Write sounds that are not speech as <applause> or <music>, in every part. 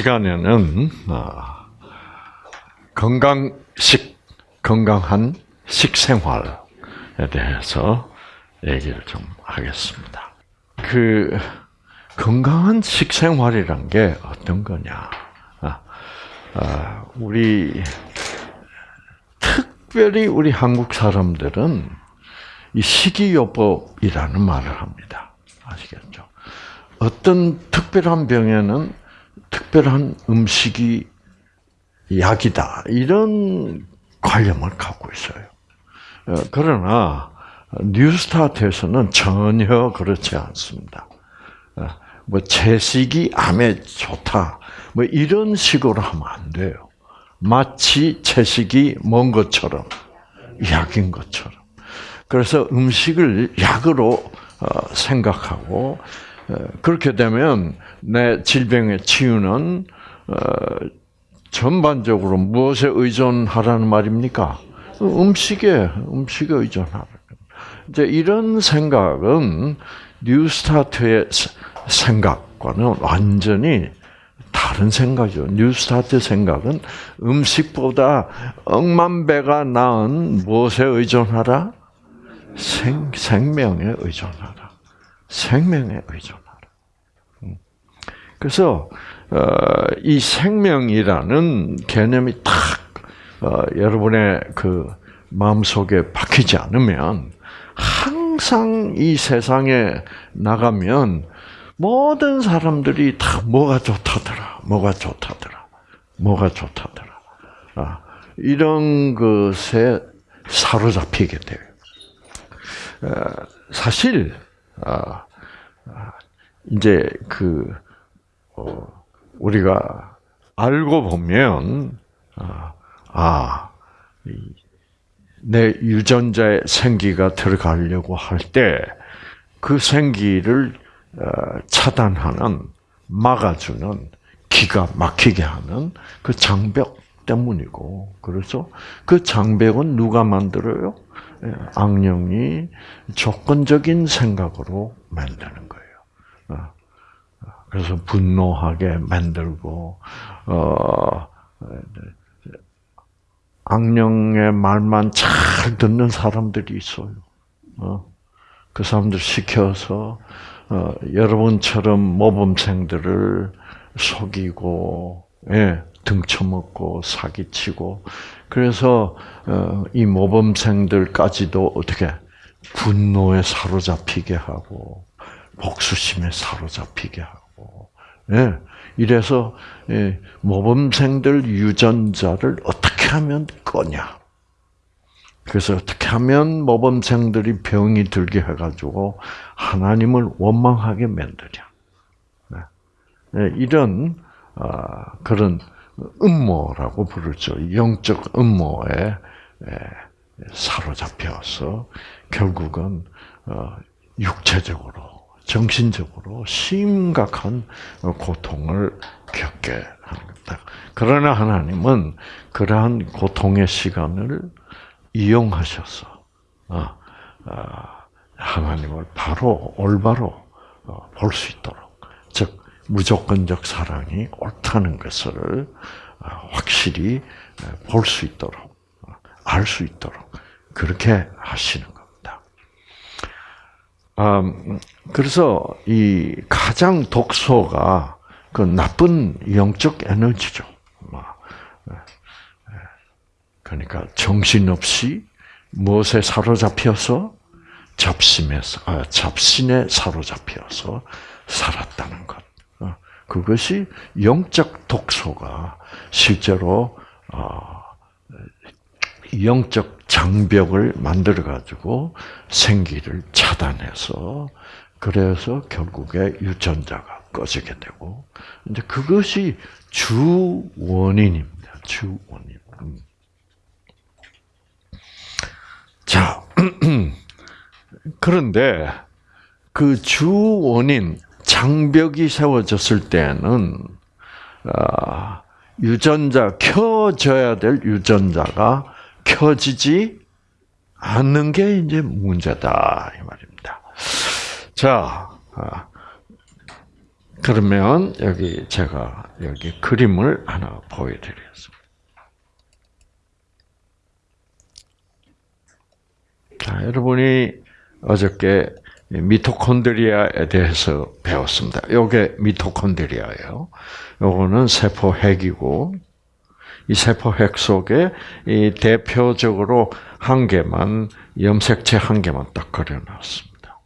시간에는 아, 건강식, 건강한 식생활에 대해서 얘기를 좀 하겠습니다. 그 건강한 식생활이란 게 어떤 거냐? 아, 아, 우리 특별히 우리 한국 사람들은 이 식이요법이라는 말을 합니다. 아시겠죠? 어떤 특별한 병에는 특별한 음식이 약이다. 이런 관념을 갖고 있어요. 어, 그러나 뉴스타트에서는 전혀 그렇지 않습니다. 어, 뭐 채식이 암에 좋다. 뭐 이런 식으로 하면 안 돼요. 마치 채식이 먼 것처럼 약인 것처럼. 그래서 음식을 약으로 어, 생각하고 그렇게 되면 내 질병의 치유는 전반적으로 무엇에 의존하라는 말입니까? 음식에 음식에 의존하라. 이제 이런 생각은 뉴스타트의 생각과는 완전히 다른 생각이죠. 뉴스타트 생각은 음식보다 억만 배가 나은 무엇에 의존하라? 생, 생명에 의존하라. 생명에. 음. 그래서 어, 이 생명이라는 개념이 딱 어, 여러분의 그 마음 속에 박히지 않으면 항상 이 세상에 나가면 모든 사람들이 다 뭐가 좋다더라, 뭐가 좋다더라, 뭐가 좋다더라. 아, 이런 것에 사로잡히게 돼요. 어, 사실 아, 아, 이제 그 우리가 알고 보면 아, 아내 유전자의 생기가 들어가려고 할 때 그 생기를 어, 차단하는 막아주는 기가 막히게 하는 그 장벽 때문이고 그래서 그 장벽은 누가 만들어요? 예, 악령이 조건적인 생각으로 만드는 거예요. 어. 그래서 분노하게 만들고 어 악령의 말만 잘 듣는 사람들이 있어요. 어? 그 사람들 시켜서 어, 여러분처럼 모범생들을 속이고 예, 등쳐먹고 사기치고 그래서 어, 이 모범생들까지도 어떻게 분노에 사로잡히게 하고 복수심에 사로잡히게 하고 예, 이래서 예, 모범생들 유전자를 어떻게 하면 꺼냐? 그래서 어떻게 하면 모범생들이 병이 들게 해가지고 하나님을 원망하게 만드냐? 네. 예, 이런 아, 그런 음모라고 부르죠. 영적 음모에 사로잡혀서 결국은 어, 육체적으로 정신적으로 심각한 고통을 겪게 합니다. 그러나 하나님은 그러한 고통의 시간을 이용하셔서 어, 어, 하나님을 바로 올바로 어, 볼수 있도록 즉 무조건적 사랑이 옳다는 것을 확실히 볼 수 있도록 알 수 있도록 그렇게 하시는 것. 음, 그래서 이 가장 독소가 그 나쁜 영적 에너지죠. 뭐, 예, 예. 그러니까 정신없이 무엇에 사로잡혀서 잡심에서 아, 잡신에 사로잡혀서 살았다는 것. 어, 그것이 영적 독소가 실제로 어, 영적 장벽을 만들어 가지고 생기를 차단해서 그래서 결국에 유전자가 꺼지게 되고 이제 그것이 주 원인입니다. 주 원인. 음. 자, <clears throat> 그런데 그 주 원인 장벽이 세워졌을 때는 아, 유전자 켜져야 될 유전자가 켜지지 않는 게 이제 문제다 이 말입니다. 자, 아, 그러면 여기 제가 여기 그림을 하나 보여드리겠습니다. 자, 여러분이 어저께 미토콘드리아에 대해서 배웠습니다. 요게 미토콘드리아예요. 요거는 세포 핵이고 이 세포 핵 속에 이 대표적으로 한 개만 염색체 한 개만 딱 그려놨습니다.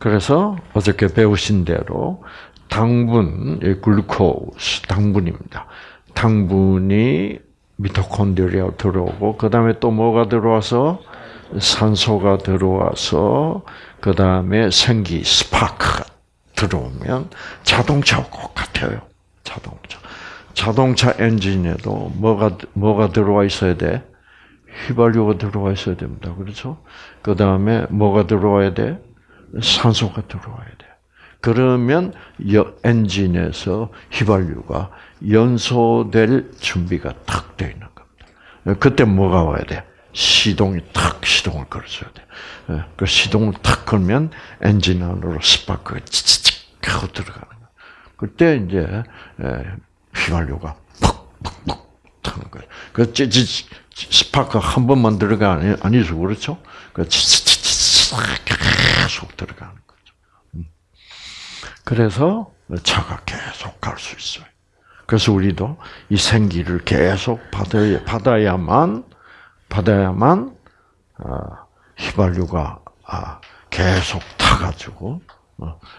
그래서 어저께 배우신 대로 당분, 글루코스 당분입니다. 당분이 미토콘드리아 들어오고 그 다음에 또 뭐가 들어와서 산소가 들어와서 그 다음에 생기 스파크가 들어오면 자동차와 꼭 같아요. 자동차. 자동차 엔진에도 뭐가 뭐가 들어와 있어야 돼? 휘발유가 들어와 있어야 됩니다. 그렇죠? 그 다음에 뭐가 들어와야 돼? 산소가 들어와야 돼. 그러면 엔진에서 휘발유가 연소될 준비가 탁 되어 있는 겁니다. 그때 뭐가 와야 돼? 시동이 탁 시동을 걸어줘야 돼. 예, 그 시동을 탁 걸면 엔진 안으로 스파크가 치치칙 하고 들어가는 거야. 그때 이제 예, 휘발유가 퍽퍽퍽 타는 거예요. 그 찌찌 스파크 한 번만 들어가 아니 아니죠 그렇죠? 그 치치치치 계속 들어가는 거죠. 음. 그래서 차가 계속 갈 수 있어요. 그래서 우리도 이 생기를 계속 받아야, 받아야만 받아야만 어, 휘발유가 아, 계속 타가지고 어,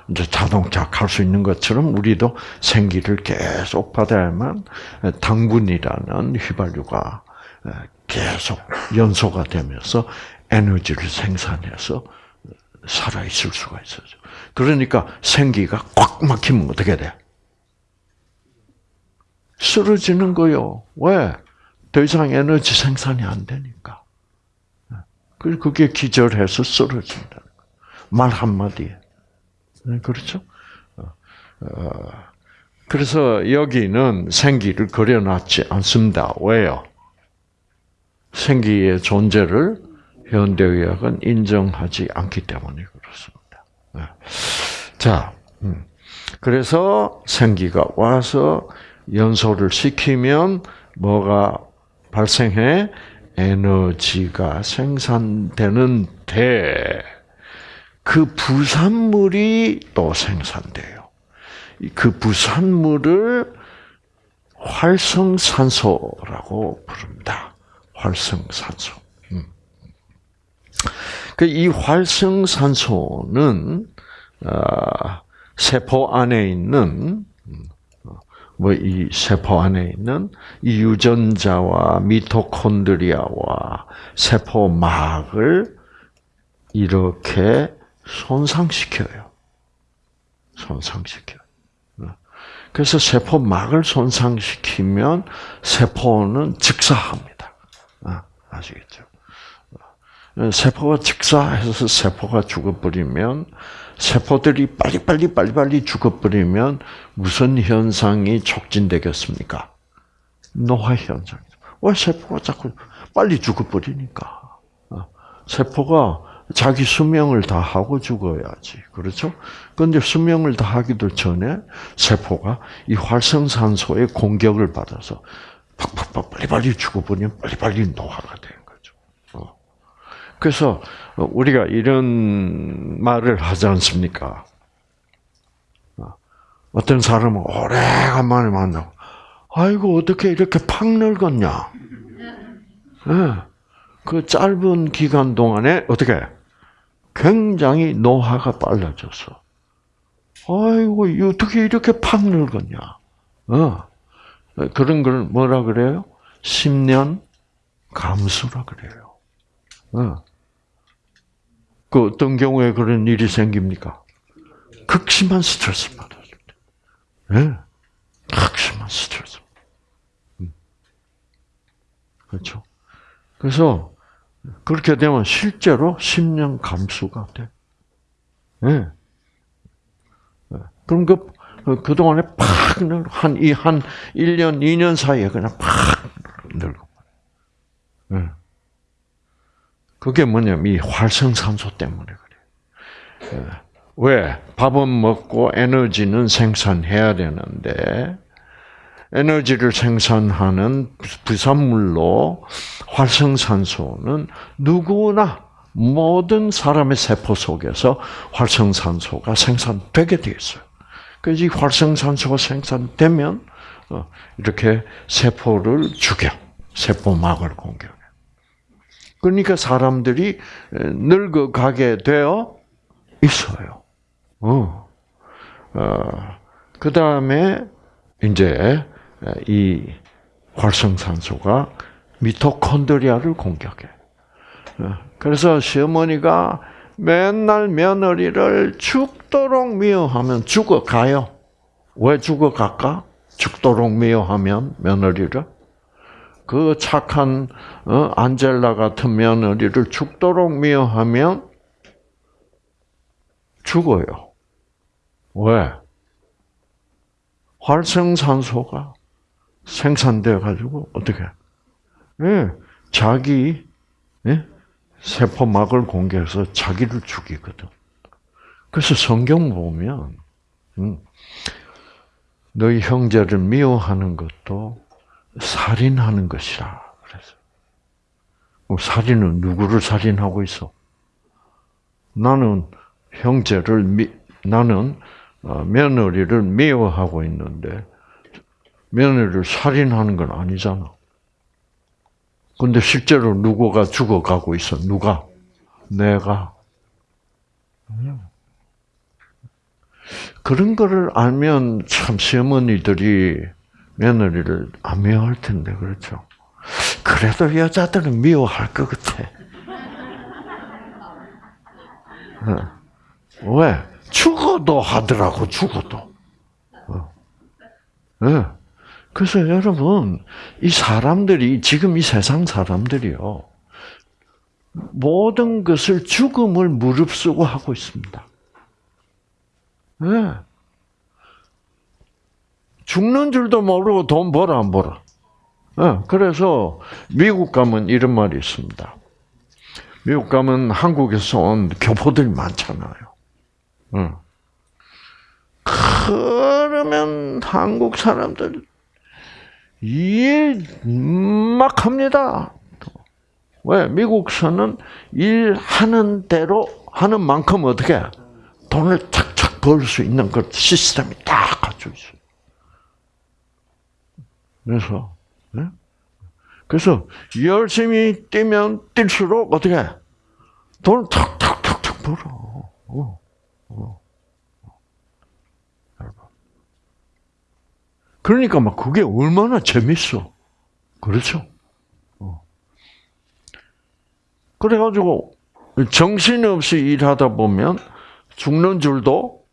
이제 자동차 갈 수 있는 것처럼 우리도 생기를 계속 받아야만 당분이라는 휘발유가 계속 연소가 되면서 에너지를 생산해서 살아 있을 수가 있어요. 그러니까 생기가 꽉 막히면 어떻게 돼? 쓰러지는 거요. 왜? 더 이상 에너지 생산이 안 되니까. 그게 기절해서 쓰러진다는 말 한마디에. 네, 그렇죠? 어, 어, 그래서 여기는 생기를 그려놨지 않습니다. 왜요? 생기의 존재를 현대의학은 인정하지 않기 때문에 그렇습니다. 네. 자, 음. 그래서 생기가 와서 연소를 시키면 뭐가 발생해? 에너지가 생산되는데 그 부산물이 또 생산돼요. 그 부산물을 활성산소라고 부릅니다. 활성산소. 음. 그이 활성산소는 아, 세포 안에 있는 뭐 이 세포 안에 있는 이 유전자와 미토콘드리아와 세포막을 이렇게 손상시켜요. 손상시켜요. 그래서 세포막을 손상시키면 세포는 즉사합니다. 아, 아시겠죠? 세포가 즉사해서 세포가 죽어버리면 세포들이 빨리빨리 빨리빨리 죽어버리면 무슨 현상이 촉진되겠습니까? 노화 현상이죠. 왜 세포가 자꾸 빨리 죽어버리니까. 어, 세포가 자기 수명을 다 하고 죽어야지. 그렇죠? 그런데 수명을 다 하기도 전에 세포가 이 활성산소의 공격을 받아서 팍팍팍 빨리빨리 죽어버리면 빨리빨리 노화가 되는 거죠. 어. 그래서 우리가 이런 말을 하지 않습니까? 어떤 사람은 오래간만에 만나고, 아이고, 어떻게 이렇게 팍 늙었냐? 네. 그 짧은 기간 동안에 어떻게 굉장히 노화가 빨라졌어. 아이고, 어떻게 이렇게 팍 늙었냐? 어. 그런 걸 뭐라 그래요? 10년 감수라 그래요. 어. 그 어떤 경우에 그런 일이 생깁니까? 극심한 스트레스 받았을 때. 네. 극심한 스트레스. 음. 그렇죠. 그래서 그렇게 되면 실제로 10년 감수가 돼. 네. 그럼 그, 그동안에 팍 늙어. 한, 이, 한 1년, 2년 사이에 그냥 팍 늙어. 네. 그게 뭐냐면 이 활성산소 때문에 그래. 예. 왜? 밥은 먹고 에너지는 생산해야 되는데 에너지를 생산하는 부산물로 활성산소는 누구나 모든 사람의 세포 속에서 활성산소가 생산되게 되어 있어요. 그래서 이 활성산소가 생산되면 어, 이렇게 세포를 죽여 세포막을 공격해. 그러니까 사람들이 늙어가게 되어 있어요. 어. 어. 그 다음에 이제 이 활성산소가 미토콘드리아를 공격해. 어. 그래서 시어머니가 맨날 며느리를 죽도록 미워하면 죽어가요. 왜 죽어갈까? 죽도록 미워하면 며느리를 그 착한 어, 안젤라 같은 며느리를 죽도록 미워하면 죽어요. 왜? 활성산소가 생산돼 가지고 어떻게? 예, 자기 예? 세포막을 공개해서 자기를 죽이거든. 그래서 성경 보면 음, 너희 형제를 미워하는 것도 살인하는 것이라 그래서 살인은 누구를 살인하고 있어? 나는 형제를 미, 나는 어, 며느리를 미워하고 있는데 며느리를 살인하는 건 아니잖아. 근데 실제로 누구가 죽어가고 있어? 누가? 내가. 그런 거를 알면 참 시어머니들이 며느리를 안 미워할 텐데, 그렇죠? 그래도 여자들은 미워할 것 같아. 어. 왜? 죽어도 하더라고, 죽어도. 네. 그래서 여러분, 이 사람들이, 지금 이 세상 사람들이요, 모든 것을 죽음을 무릅쓰고 하고 있습니다. 네. 죽는 줄도 모르고 돈 벌어 안 벌어. 네. 그래서 미국 가면 이런 말이 있습니다. 미국 가면 한국에서 온 교포들이 많잖아요. 네. 그러면 한국 사람들 일막 합니다. 왜? 미국서는 일하는 대로 하는 만큼 어떻게 돈을 착착 벌 수 있는 그 시스템이 딱 갖춰 있어요. 그래서 네? 그래서 열심히 뛰면 뛸수록 어떻게 돈을 탁탁탁탁 벌어. 어, 어. 그러니까 막 그게 얼마나 재밌어. 그렇죠? 어. 그래가지고 정신없이 일하다 보면 죽는 줄도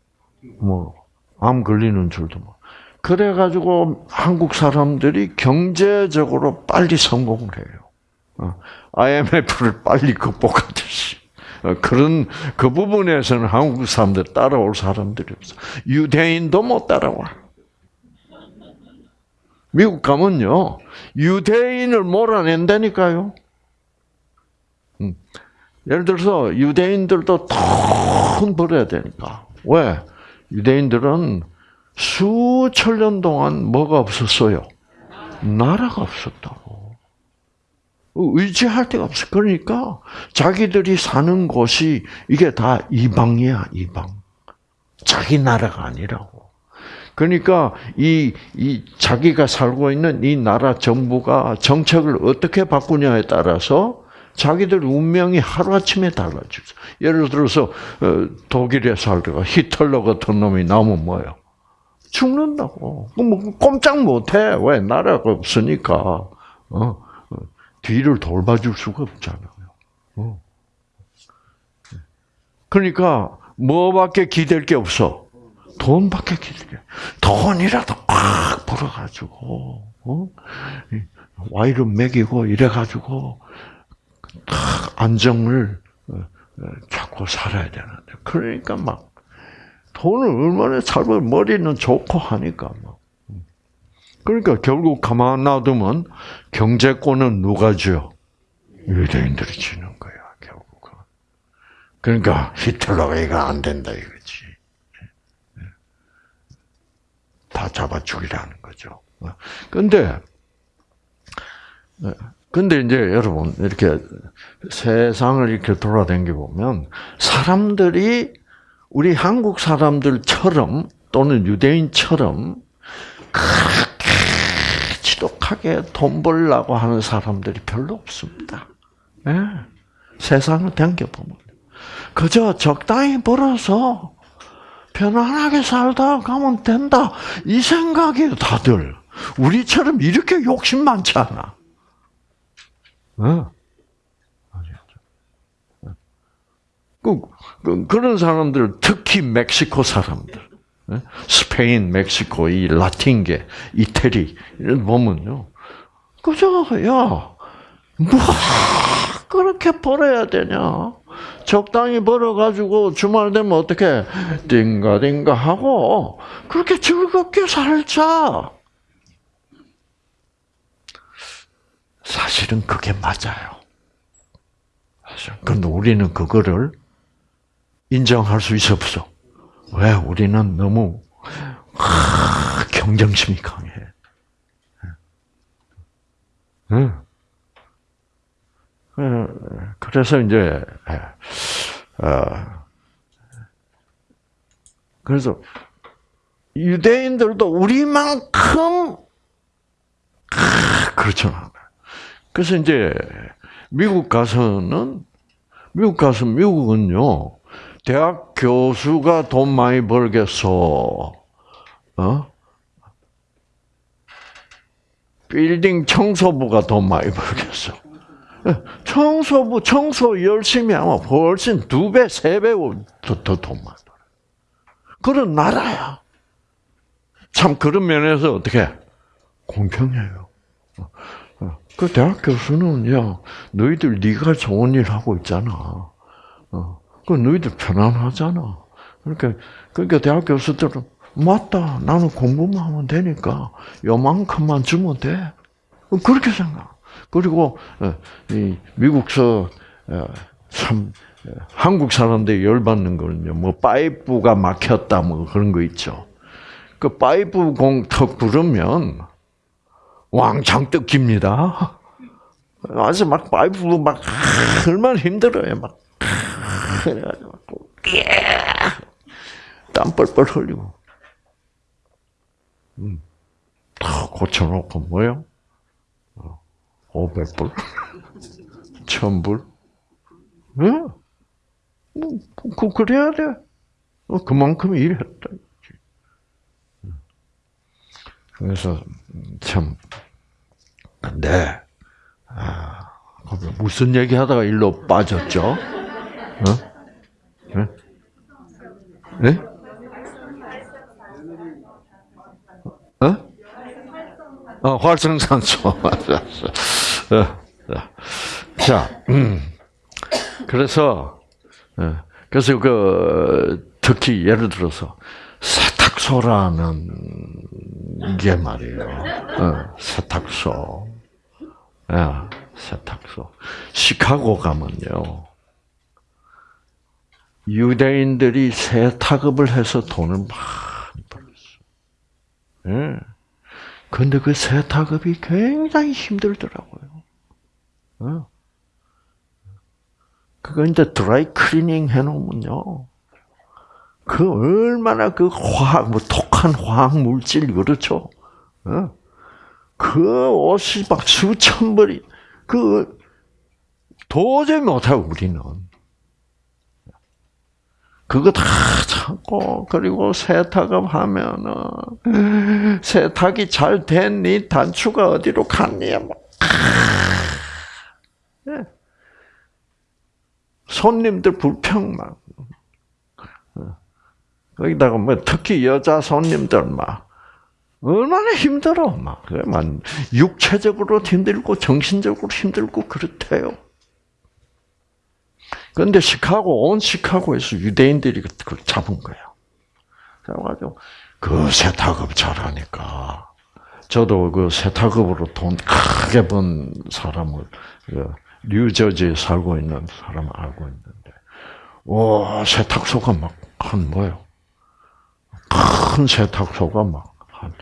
뭐 암 걸리는 줄도 뭐. 그래가지고 한국 사람들이 경제적으로 빨리 성공을 해요. IMF를 어. 빨리 극복하듯이. 어, 그런 그 부분에서는 한국 사람들 따라올 사람들이 없어. 유대인도 못 따라와. 미국 가면요, 유대인을 몰아낸다니까요. 음. 예를 들어서 유대인들도 돈 벌어야 되니까. 왜? 유대인들은 수천 년 동안 뭐가 없었어요? 나라가 없었다고. 의지할 데가 없어. 그러니까 자기들이 사는 곳이 이게 다 이방이야, 이방. 자기 나라가 아니라고. 그러니까 이, 이 자기가 살고 있는 이 나라 정부가 정책을 어떻게 바꾸냐에 따라서 자기들 운명이 하루아침에 달라지죠. 예를 들어서 어, 독일에 살다가 히틀러 같은 놈이 나오면 뭐예요? 죽는다고. 뭐 꼼짝 못해. 왜? 나라가 없으니까. 어, 어, 뒤를 돌봐줄 수가 없잖아요. 어. 그러니까 뭐밖에 기댈 게 없어? 돈밖에 기대게. 돈이라도 팍 벌어가지고, 어? 와이를 먹이고 이래가지고, 딱 안정을 찾고 어, 어, 살아야 되는데. 그러니까 막, 돈을 얼마나 잘 벌, 머리는 좋고 하니까 막. 그러니까 결국 가만 놔두면 경제권은 누가 줘? 유대인들이 지는 거야, 결국은. 그러니까 히틀러가 이거 안 된다 이거지. 다 잡아 죽이라는 거죠. 근데, 근데 이제 여러분, 이렇게 세상을 이렇게 돌아다니 보면, 사람들이, 우리 한국 사람들처럼, 또는 유대인처럼, 그렇게 지독하게 돈 벌려고 하는 사람들이 별로 없습니다. 네. 세상을 당겨보면. 그저 적당히 벌어서 편안하게 살다 가면 된다. 이 생각이에요, 다들. 우리처럼 이렇게 욕심 많지 않아. 어? 그, 그, 그런 사람들, 특히 멕시코 사람들, 어? 스페인, 멕시코, 이 라틴계, 이태리, 이런 보면요. 그저, 야, 뭐, 그렇게 벌어야 되냐? 적당히 벌어가지고 주말 되면 어떻게 띵가띵가 하고 그렇게 즐겁게 살자. 사실은 그게 맞아요. 그런데 우리는 그거를 인정할 수 있어 없어. 왜? 우리는 너무 경쟁심이 강해. 응. 그래서 이제 어, 그래서 유대인들도 우리만큼 그렇죠. 그래서 이제 미국 가서는 미국 가서 미국은요 대학 교수가 돈 많이 벌겠어. 어? 빌딩 청소부가 돈 많이 벌겠어. 청소부 청소 열심히 하면 훨씬 두 배, 세 배 더 돈 많아. 그런 나라야. 참 그런 면에서 어떻게 공평해요. 그 대학 교수는 야 너희들 네가 좋은 일 하고 있잖아. 그 너희들 편안하잖아. 그러니까 그러니까 대학 교수들은 맞다. 나는 공부만 하면 되니까 요만큼만 주면 돼. 그렇게 생각. 그리고 어, 미국서 어, 참 어, 한국 사람들이 열받는 거는요. 뭐 파이프가 막혔다 뭐 그런 거 있죠. 그 파이프 공터 부르면 왕창 뜯깁니다. 아주 막 파이프 막 얼마나 힘들어요. 막 그래가지고 땀 뻘뻘 흘리고. 음. 고쳐놓고 뭐요? 500불? 1000불? 예? 뭐, 그, 그래야 돼. 어, 그만큼 일했다. 그래서, 참, 근데, 아, 무슨 얘기 하다가 일로 빠졌죠? 어? 네? 네? 어? 어, 활성산소. <laughs> 맞았어. 어, 자, 음. 그래서, 어, 그래서 그, 특히 예를 들어서, 세탁소라는 게 말이에요. 어, 세탁소. 야, 세탁소. 시카고 가면요. 유대인들이 세탁업을 해서 돈을 많이 벌었어. 예. 근데 그 세탁업이 굉장히 힘들더라고요. 어? 그거 이제 드라이 클리닝 해놓으면요. 그 얼마나 그 화학, 뭐 독한 화학 물질, 그렇죠? 어? 그 옷이 막 수천 벌이, 그, 도저히 못하고, 우리는. 그거 다 참고 그리고 세탁업 하면은 세탁이 잘 됐니? 단추가 어디로 갔니? 뭐. 손님들 불평만. 거기다가 뭐 특히 여자 손님들 막 얼마나 힘들어 막, 막 육체적으로 힘들고 정신적으로 힘들고 그렇대요. 그런데 시카고, 온 시카고에서 유대인들이 그걸 잡은 거예요. 그래가지고, 그 세탁업 잘하니까. 저도 그 세탁업으로 돈 크게 번 사람을, 그 뉴저지에 살고 있는 사람을 알고 있는데, 와, 세탁소가 막, 한 뭐요? 큰 세탁소가 막, 한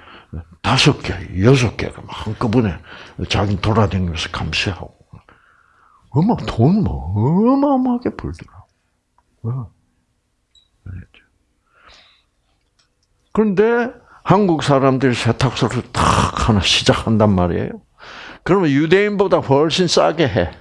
다섯 개, 여섯 개가 막 한꺼번에 자기 돌아다니면서 감시하고. 어마, 돈 뭐, 어마어마하게 벌더라. 어. 그런데 한국 사람들이 세탁소를 탁 하나 시작한단 말이에요. 그러면 유대인보다 훨씬 싸게 해.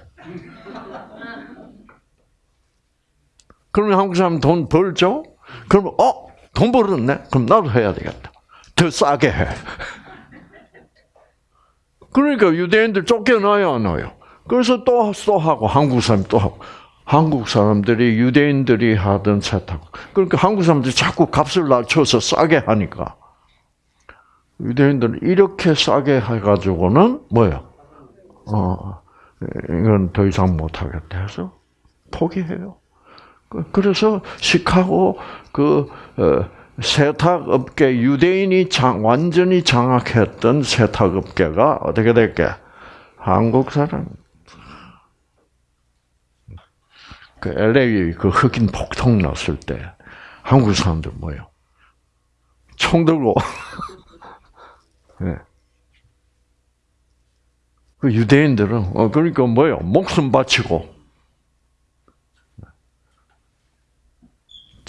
그러면 한국 사람 돈 벌죠? 그러면, 어? 돈 벌었네? 그럼 나도 해야 되겠다. 더 싸게 해. <laughs> 그러니까 유대인들 쫓겨나요, 안 나요? 그래서 또, 또 하고, 한국 사람 또 하고. 한국 사람들이 유대인들이 하던 세탁. 그러니까 한국 사람들이 자꾸 값을 낮춰서 싸게 하니까. 유대인들은 이렇게 싸게 해가지고는 뭐예요? 어, 이건 더 이상 못하겠다 해서 포기해요. 그래서 시카고 그 어, 세탁업계 유대인이 장, 완전히 장악했던 세탁업계가 어떻게 될게? 한국 사람. 그 LA 그 흑인 폭동 났을 때 한국 사람들 뭐요? 총 들고 <laughs> 네. 그 유대인들은 어 그러니까 뭐요? 목숨 바치고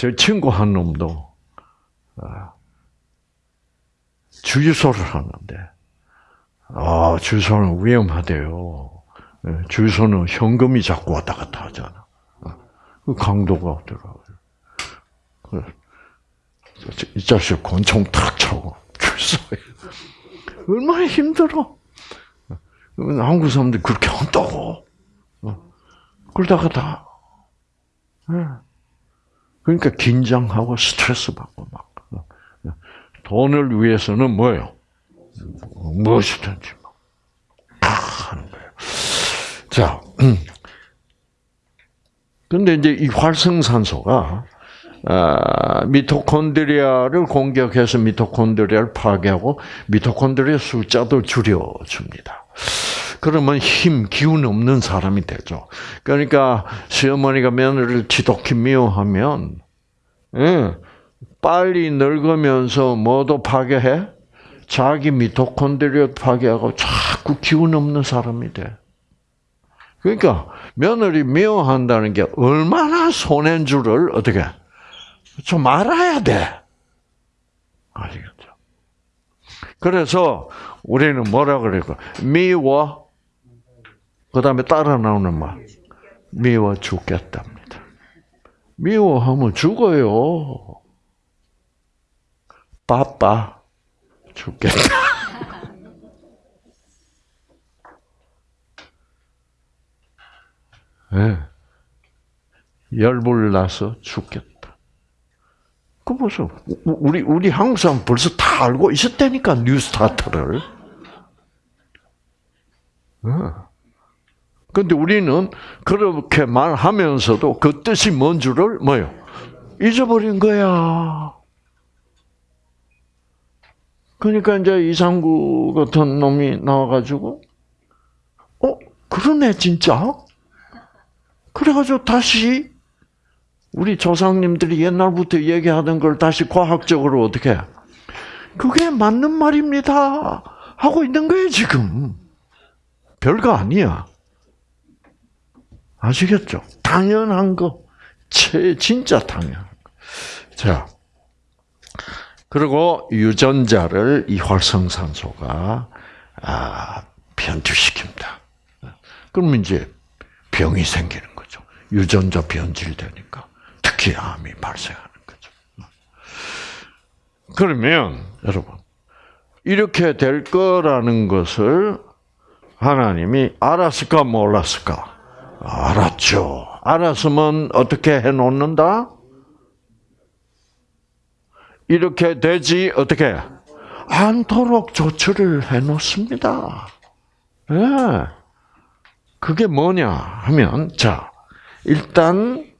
제 친구 한 놈도 아, 주유소를 하는데 아 주유소는 위험하대요. 네, 주유소는 현금이 자꾸 왔다 갔다 하잖아. 그 강도가 없더라고요. 이 자식 권총 탁 차고 주유소에 <laughs> 얼마나 힘들어. 한국 사람들이 그렇게 한다고. 그러다가 다. 그러니까 긴장하고 스트레스 받고 막. 돈을 위해서는 뭐예요? 무엇이든지 막. 하는 거예요. 자. 근데 이제 이 활성산소가 아, 미토콘드리아를 공격해서 미토콘드리아를 파괴하고 미토콘드리아 숫자도 줄여줍니다. 그러면 힘, 기운 없는 사람이 되죠. 그러니까 시어머니가 며느리를 지독히 미워하면 예, 빨리 늙으면서 뭐도 파괴해? 자기 미토콘드리아 파괴하고 자꾸 기운 없는 사람이 돼. 그러니까 며느리 미워한다는 게 얼마나 손해인 줄을 어떻게 좀 알아야 돼. 아시겠죠? 그래서 우리는 뭐라 그래요? 미워. 그 다음에 따라 나오는 말. 미워 죽겠답니다. 미워하면 죽어요. 바빠. 죽겠다. 네. <laughs> 열불 나서 죽겠다. 그 무슨 우리 우리 한국 벌써 다 알고 있었다니까 뉴스타트를. 그 런데 우리는 그렇게 말하면서도 그 뜻이 뭔 줄을 뭐요? 잊어버린 거야. 그러니까 이제 이상구 같은 놈이 나와가지고, 어 그러네 진짜. 그래가지고 다시 우리 조상님들이 옛날부터 얘기하던 걸 다시 과학적으로 어떻게 그게 맞는 말입니다 하고 있는 거예요 지금 별거 아니야 아시겠죠? 당연한 거 진짜 당연한 거 자 그리고 유전자를 이 활성산소가 아, 변주시킵니다. 그러면 이제 병이 생기는 거죠. 유전자 변질되니까. 특히 암이 발생하는 거죠. 그러면 여러분 이렇게 될 거라는 것을 하나님이 알았을까 몰랐을까? 알았죠. 알았으면 어떻게 해 놓는다? 이렇게 되지 어떻게 않도록 조치를 해 놓습니다. 예. 네. 그게 뭐냐 하면 자 일단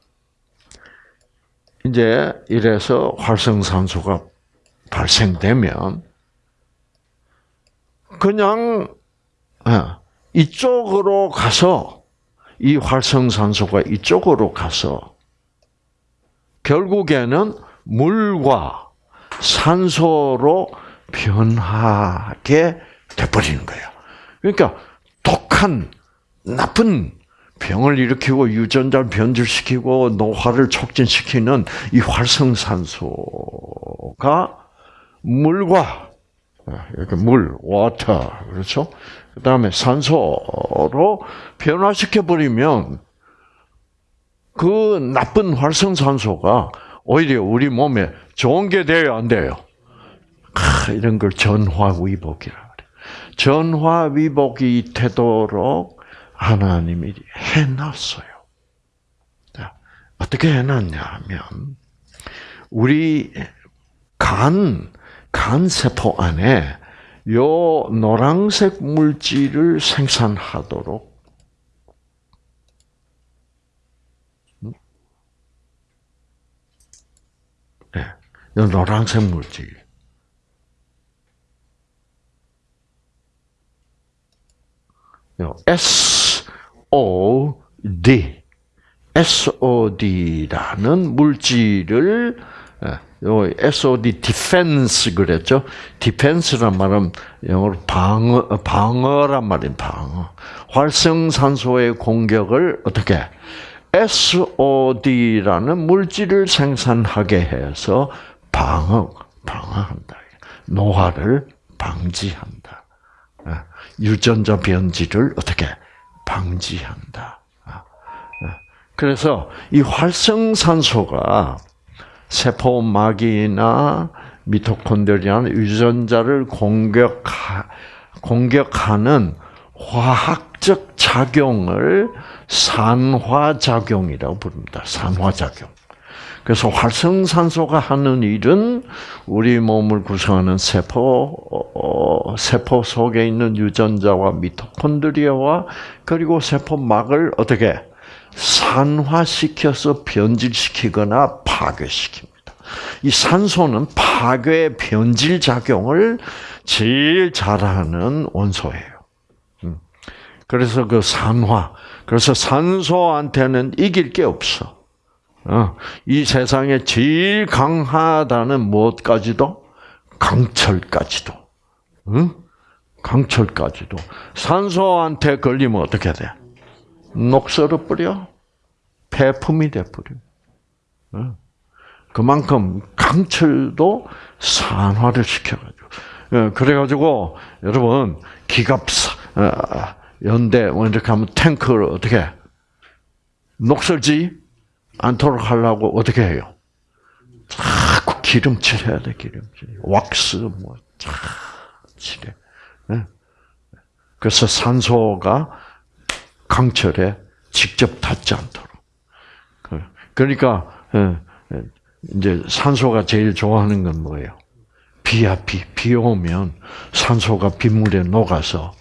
이제 이래서 활성산소가 발생되면 그냥 어, 이쪽으로 가서 이 활성산소가 이쪽으로 가서 결국에는 물과 산소로 변하게 돼버리는 거예요. 그러니까 독한 나쁜 병을 일으키고 유전자를 변질시키고 노화를 촉진시키는 이 활성산소가 물과 이렇게 물, water 그렇죠? 그 다음에 산소로 변화시켜 버리면 그 나쁜 활성산소가 오히려 우리 몸에 좋은 게 돼요, 안 돼요? 아, 이런 걸 전화위복이라 그래. 전화위복이 되도록 하나님이 해놨어요. 어떻게 해놨냐면 우리 간, 간 세포 안에 요 노란색 물질을 생산하도록. 네, 요 노란색 물질. 요 SOD, SOD라는 물질을 예, 요 SOD defense 그랬죠. defense란 말은 영어로 방어 방어란 말인 방어. 활성산소의 공격을 어떻게 SOD라는 물질을 생산하게 해서 방어 방어한다. 노화를 방지한다. 예, 유전자 변질을 어떻게 방지한다. 아, 예. 그래서 이 활성산소가 세포막이나 미토콘드리아나 유전자를 공격하, 공격하는 화학적 작용을 산화작용이라고 부릅니다. 산화작용. 그래서 활성산소가 하는 일은 우리 몸을 구성하는 세포, 어, 세포 속에 있는 유전자와 미토콘드리아와 그리고 세포막을 어떻게 산화시켜서 변질시키거나 파괴시킵니다. 이 산소는 파괴 변질 작용을 제일 잘하는 원소예요. 음. 그래서 그 산화, 그래서 산소한테는 이길 게 없어. 어. 이 세상에 제일 강하다는 무엇까지도 강철까지도, 응? 강철까지도 산소한테 걸리면 어떻게 돼? 녹슬어 버려. 폐품이 돼 버려. 그만큼 강철도 산화를 시켜가지고. 그래가지고 여러분 기갑 어, 연대 뭐 이렇게 하면 탱크를 어떻게 녹슬지 않도록 하려고 어떻게 해요? 자꾸 기름칠 해야 돼 기름칠. 왁스 뭐 칠해. 그래서 산소가 강철에 직접 닿지 않도록. 그러니까 예, 예, 이제 산소가 제일 좋아하는 건 뭐예요? 비야 비. 비 오면 산소가 빗물에 녹아서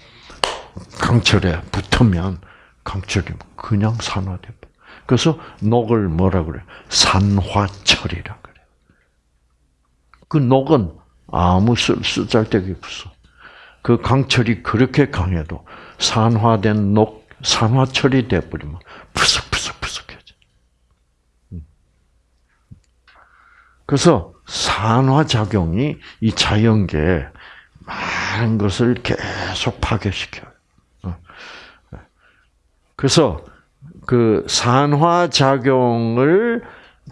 강철에 붙으면 강철이 그냥 산화돼. 그래서 녹을 뭐라 그래? 산화철이라 그래. 그 녹은 아무 쓰잘데기 없어. 그 강철이 그렇게 강해도 산화된 녹 산화철이 돼버리면 푸석푸석푸석해져. 음. 그래서 산화작용이 이 자연계에 많은 것을 계속 파괴시켜요. 어. 그래서 그 산화작용을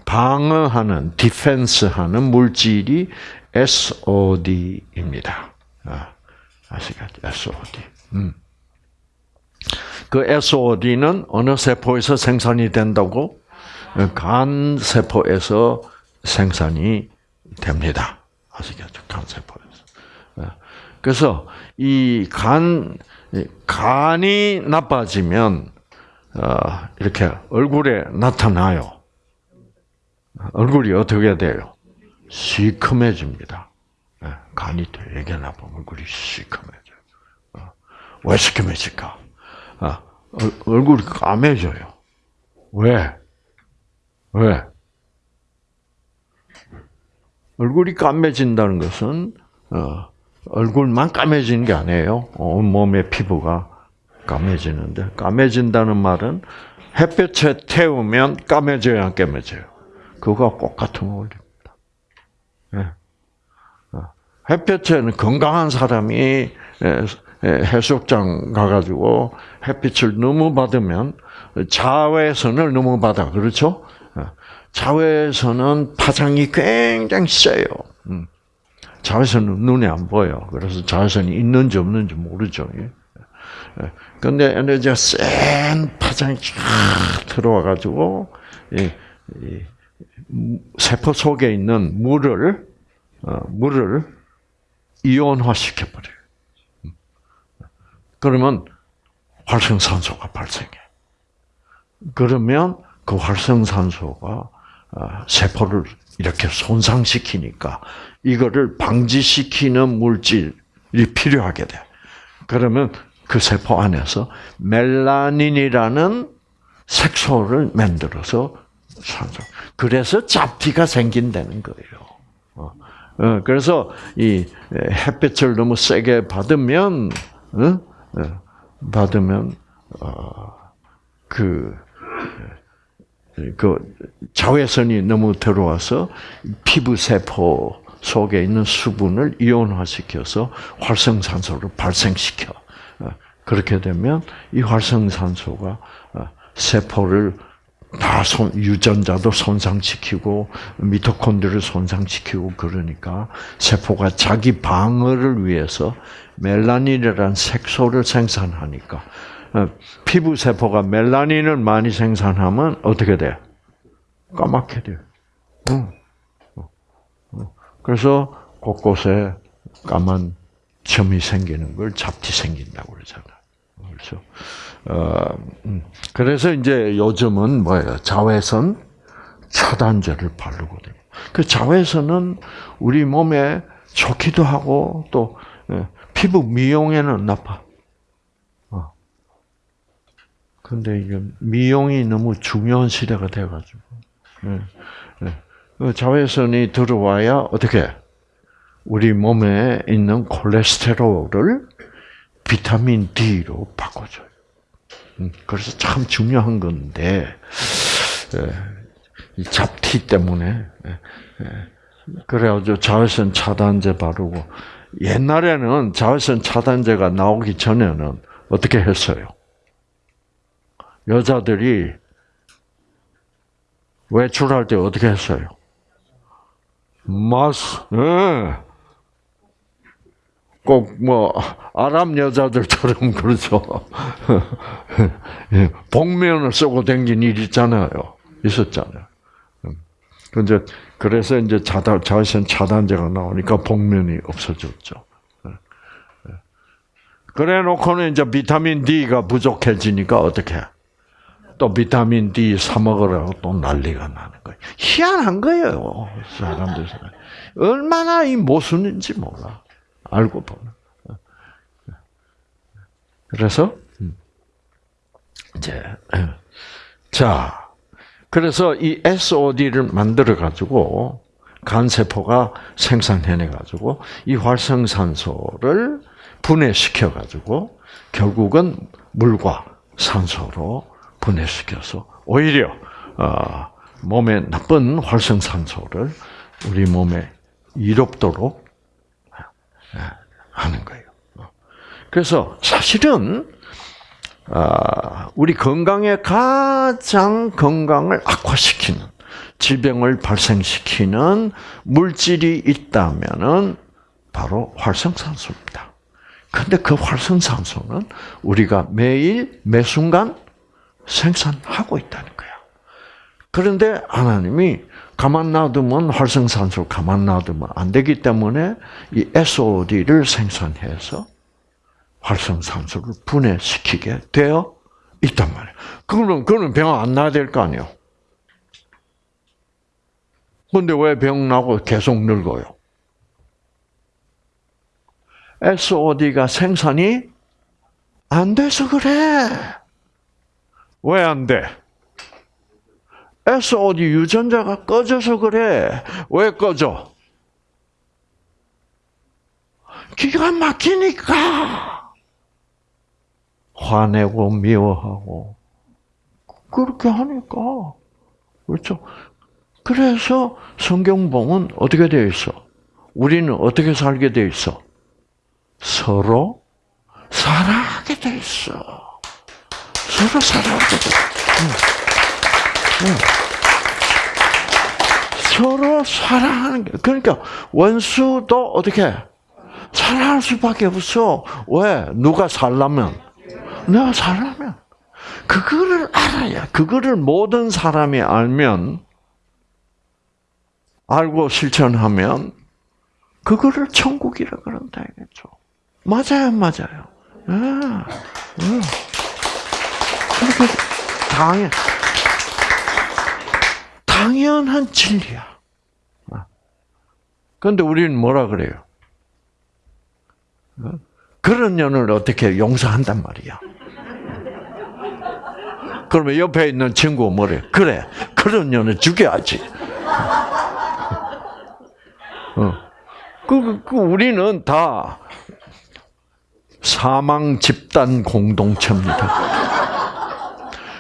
방어하는, 디펜스하는 물질이 SOD입니다. 아, 아시겠죠? SOD. 음. 그 SOD는 어느 세포에서 생산이 된다고? 간 세포에서 생산이 됩니다. 아시겠죠? 간 세포에서. 예. 그래서 이 간, 간이 나빠지면, 어, 이렇게 얼굴에 나타나요. 얼굴이 어떻게 돼요? 시커매집니다. 예. 간이 되게 나쁘면 얼굴이 시커매져요. 어. 왜 시커매질까? 아, 얼굴이 까매져요. 왜? 왜? 얼굴이 까매진다는 것은 어, 얼굴만 까매지는 게 아니에요. 온 몸의 피부가 까매지는데 까매진다는 말은 햇볕에 태우면 까매져요, 안 까매져요? 그거 똑같은 원리입니다. 네. 햇볕에는 건강한 사람이 해수욕장 가가지고 햇빛을 너무 받으면 자외선을 너무 받아 그렇죠? 자외선은 파장이 굉장히 세요. 음. 자외선은 눈에 안 보여. 그래서 자외선이 있는지 없는지 모르죠. 근데 에너지가 센 파장이 쫙 들어와가지고, 세포 속에 있는 물을, 어, 물을 이온화시켜버려요. 음. 그러면 활성산소가 발생해. 그러면 그 활성산소가 어, 세포를 이렇게 손상시키니까 이거를 방지시키는 물질이 필요하게 돼. 그러면 그 세포 안에서 멜라닌이라는 색소를 만들어서 산소. 그래서 잡티가 생긴다는 거예요. 어, 어, 그래서 이 햇빛을 너무 세게 받으면, 받으면 그 그 자외선이 너무 들어와서 피부 세포 속에 있는 수분을 이온화시켜서 활성산소를 발생시켜. 어, 그렇게 되면 이 활성산소가 어, 세포를 다 손, 유전자도 손상시키고 미토콘드리를 손상시키고 그러니까 세포가 자기 방어를 위해서 멜라닌이라는 색소를 생산하니까 어, 피부 세포가 멜라닌을 많이 생산하면 어떻게 돼? 까맣게 돼요. 응. 어, 어. 그래서 곳곳에 까만 점이 생기는 걸 잡티 생긴다고 그러잖아. 그렇죠. 어, 음. 그래서 이제 요즘은 뭐예요? 자외선 차단제를 바르거든요. 그 자외선은 우리 몸에 좋기도 하고 또 예, 피부 미용에는 나빠. 근데 이게 미용이 너무 중요한 시대가 돼가지고 네. 네. 자외선이 들어와야 어떻게 우리 몸에 있는 콜레스테롤을 비타민 D로 바꿔줘요. 음, 그래서 참 중요한 건데 이 잡티 때문에 그래가지고 자외선 차단제 바르고 옛날에는 자외선 차단제가 나오기 전에는 어떻게 했어요? 여자들이 외출할 때 어떻게 했어요? 마스, 네. 꼭뭐 아랍 여자들처럼 <laughs> 그렇죠. 예, 복면을 쓰고 댕긴 일 있잖아요. 있었잖아요. 근데 그래서 이제 차단 자외선 차단제가 나오니까 복면이 없어졌죠. 예. 예. 그래 놓고는 이제 비타민 D가 부족해지니까 어떻게? 또 비타민 D 사 먹으라고 또 난리가 나는 거예요. 희한한 거예요. 사람들 얼마나 이 모순인지 몰라. 알고 보면. 그래서 음. 이제 자 그래서 이 SOD를 만들어 가지고 간 세포가 생산해내 가지고 이 활성산소를 분해시켜 가지고 결국은 물과 산소로 분해시켜서 오히려 어, 몸에 나쁜 활성산소를 우리 몸에 이롭도록 하는 거예요. 그래서 사실은 아, 우리 건강에 가장 건강을 악화시키는 질병을 발생시키는 물질이 있다면은 바로 활성산소입니다. 근데 그 활성산소는 우리가 매일 매 순간 생산하고 있다는 거야. 그런데 하나님이 가만 놔두면 활성산소 가만 놔두면 안 되기 때문에 이 SOD를 생산해서 활성산소를 분해시키게 되어 있단 말이에요. 그러면 그는 병 안 나야 될 거 아니에요. 근데 왜 병 나고 계속 늙어요? SOD가 생산이 안 돼서 그래. 왜 안 돼? SOD 유전자가 꺼져서 그래. 왜 꺼져? 기가 막히니까. 화내고 미워하고. 그렇게 하니까. 그렇죠? 그래서 성경봉은 어떻게 되어 있어? 우리는 어떻게 살게 돼 있어? 서로 사랑하게 돼 있어. 서로 사랑하게 돼. 응. 응. 서로 사랑하는 게 그러니까 원수도 어떻게 사랑할 수밖에 없어. 왜? 누가 살라면 내가 살라면 그거를 알아야 그거를 모든 사람이 알면 알고 실천하면 그거를 천국이라 그런다 이겠죠. 맞아요, 맞아요. 아, 음. 그렇게 당연 당연한 진리야. 그런데 우리는 뭐라 그래요? 그런 년을 어떻게 용서한단 말이야. 그러면 옆에 있는 친구 뭐래? 그래, 그런 년을 죽여야지. 어. 그, 그, 우리는 다 사망 집단 공동체입니다.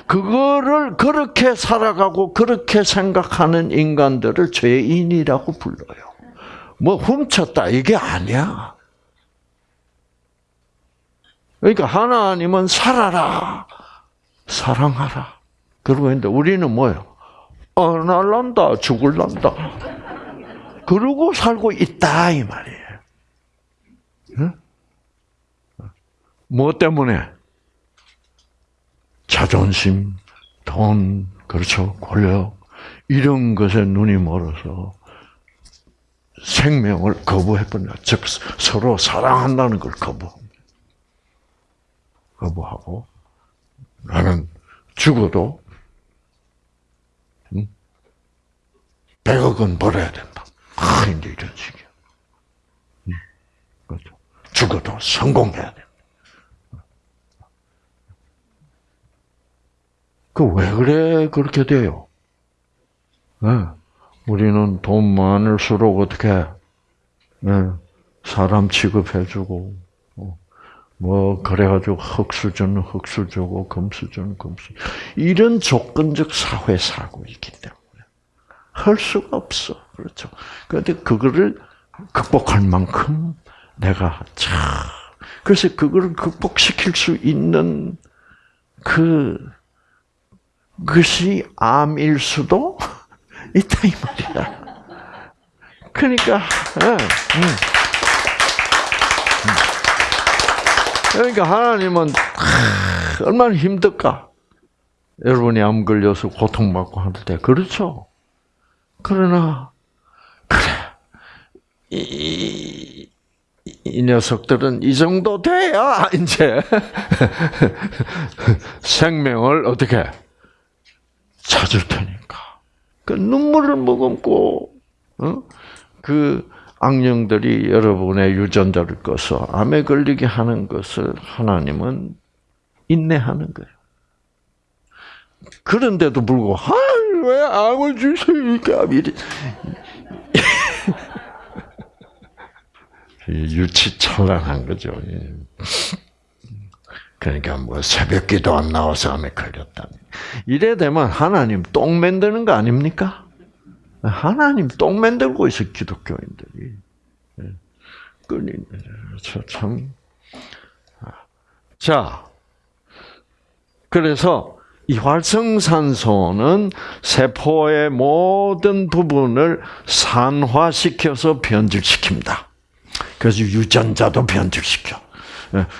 그거를 그렇게 살아가고 그렇게 생각하는 인간들을 죄인이라고 불러요. 뭐 훔쳤다 이게 아니야. 그러니까 하나님은 살아라, 사랑하라. 그러고 있는데 우리는 뭐예요? 어, 날란다, 죽을란다. 그러고 살고 있다 이 말이에요. 응? 뭐 때문에? 자존심, 돈, 그렇죠, 권력 이런 것에 눈이 멀어서 생명을 거부해버려. 즉 서로 사랑한다는 걸 거부. 거부하고 나는 죽어도 100억 원 벌어야 된다. 아, 이제 이런 식이야. 그렇죠. 죽어도 성공해야 돼. 그왜 그래 그렇게 돼요? 네. 우리는 돈 많을수록 어떻게 네. 사람 취급해주고 어. 뭐 그래가지고 흑수저는 흑수저고 금수저는 금수 이런 조건적 사회 살고 있기 때문에 할 수가 없어 그렇죠. 그런데 그거를 극복할 만큼 내가 참 그래서 그거를 극복시킬 수 있는 그 것이 암일 수도 <laughs> 있다 이 말이야. 그러니까 응, 응. 그러니까 하나님은 얼마나 힘들까? 여러분이 암 걸려서 고통받고 할때 그렇죠. 그러나 그래 이, 이 녀석들은 이 정도 돼야 이제 <laughs> 생명을 어떻게 찾을 테니까. 그 눈물을 머금고 어? 그 악령들이 여러분의 유전자를 꺼서 암에 걸리게 하는 것을 하나님은 인내하는 거예요. 그런데도 불구하고 왜 암을 주시니까 미리 <laughs> 유치찬란한 거죠. 그러니까 뭐 새벽기도 안 나와서 암에 걸렸다니. 이래 되면 하나님 똥 만드는 거 아닙니까? 하나님 똥 만들고 있어 기독교인들이. 끌리 참. 자, 그래서 이 활성산소는 세포의 모든 부분을 산화시켜서 변질시킵니다. 그래서 유전자도 변질시켜.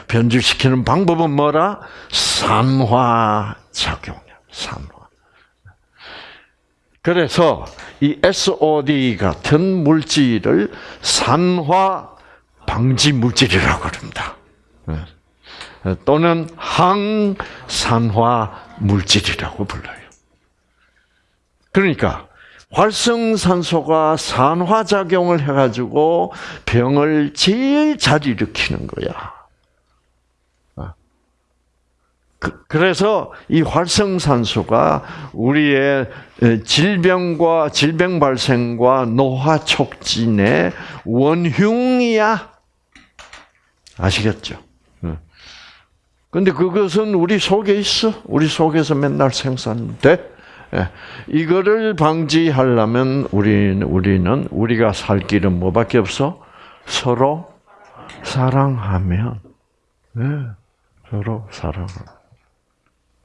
변질시키는 방법은 뭐라? 산화 작용이야. 산화. 그래서 이 SOD 같은 물질을 산화 방지 물질이라고 그럽니다. 또는 항산화 물질이라고 불러요. 그러니까 활성산소가 산화작용을 해가지고 병을 제일 잘 일으키는 거야. 그 래서 이 활성산소가 우리의 질병과 질병 발생과 노화 촉진의 원흉이야. 아시겠죠? 근데 그것은 우리 속에 있어. 우리 속에서 맨날 생산돼. 예. 이거를 방지하려면 우리는 우리는 우리가 살 길은 뭐밖에 없어? 서로 사랑하면, 예. 서로 사랑하면.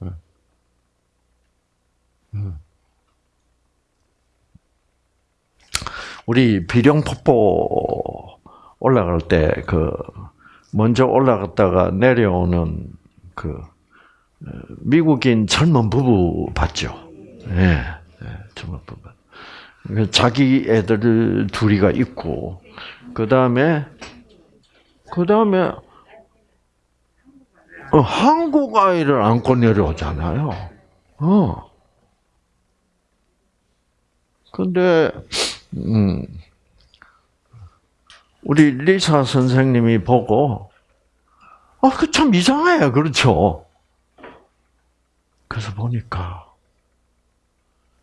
예. 음. 우리 비룡폭포 올라갈 때 그 먼저 올라갔다가 내려오는 그 어, 미국인 젊은 부부 봤죠. 예, 예 젊은 부부. 그 자기 애들 둘이가 있고 그 다음에 그 다음에 어, 한국 아이를 안고 내려오잖아요. 어. 근데 음, 우리 리사 선생님이 보고, 아, 그 참 이상해. 그렇죠? 그래서 보니까,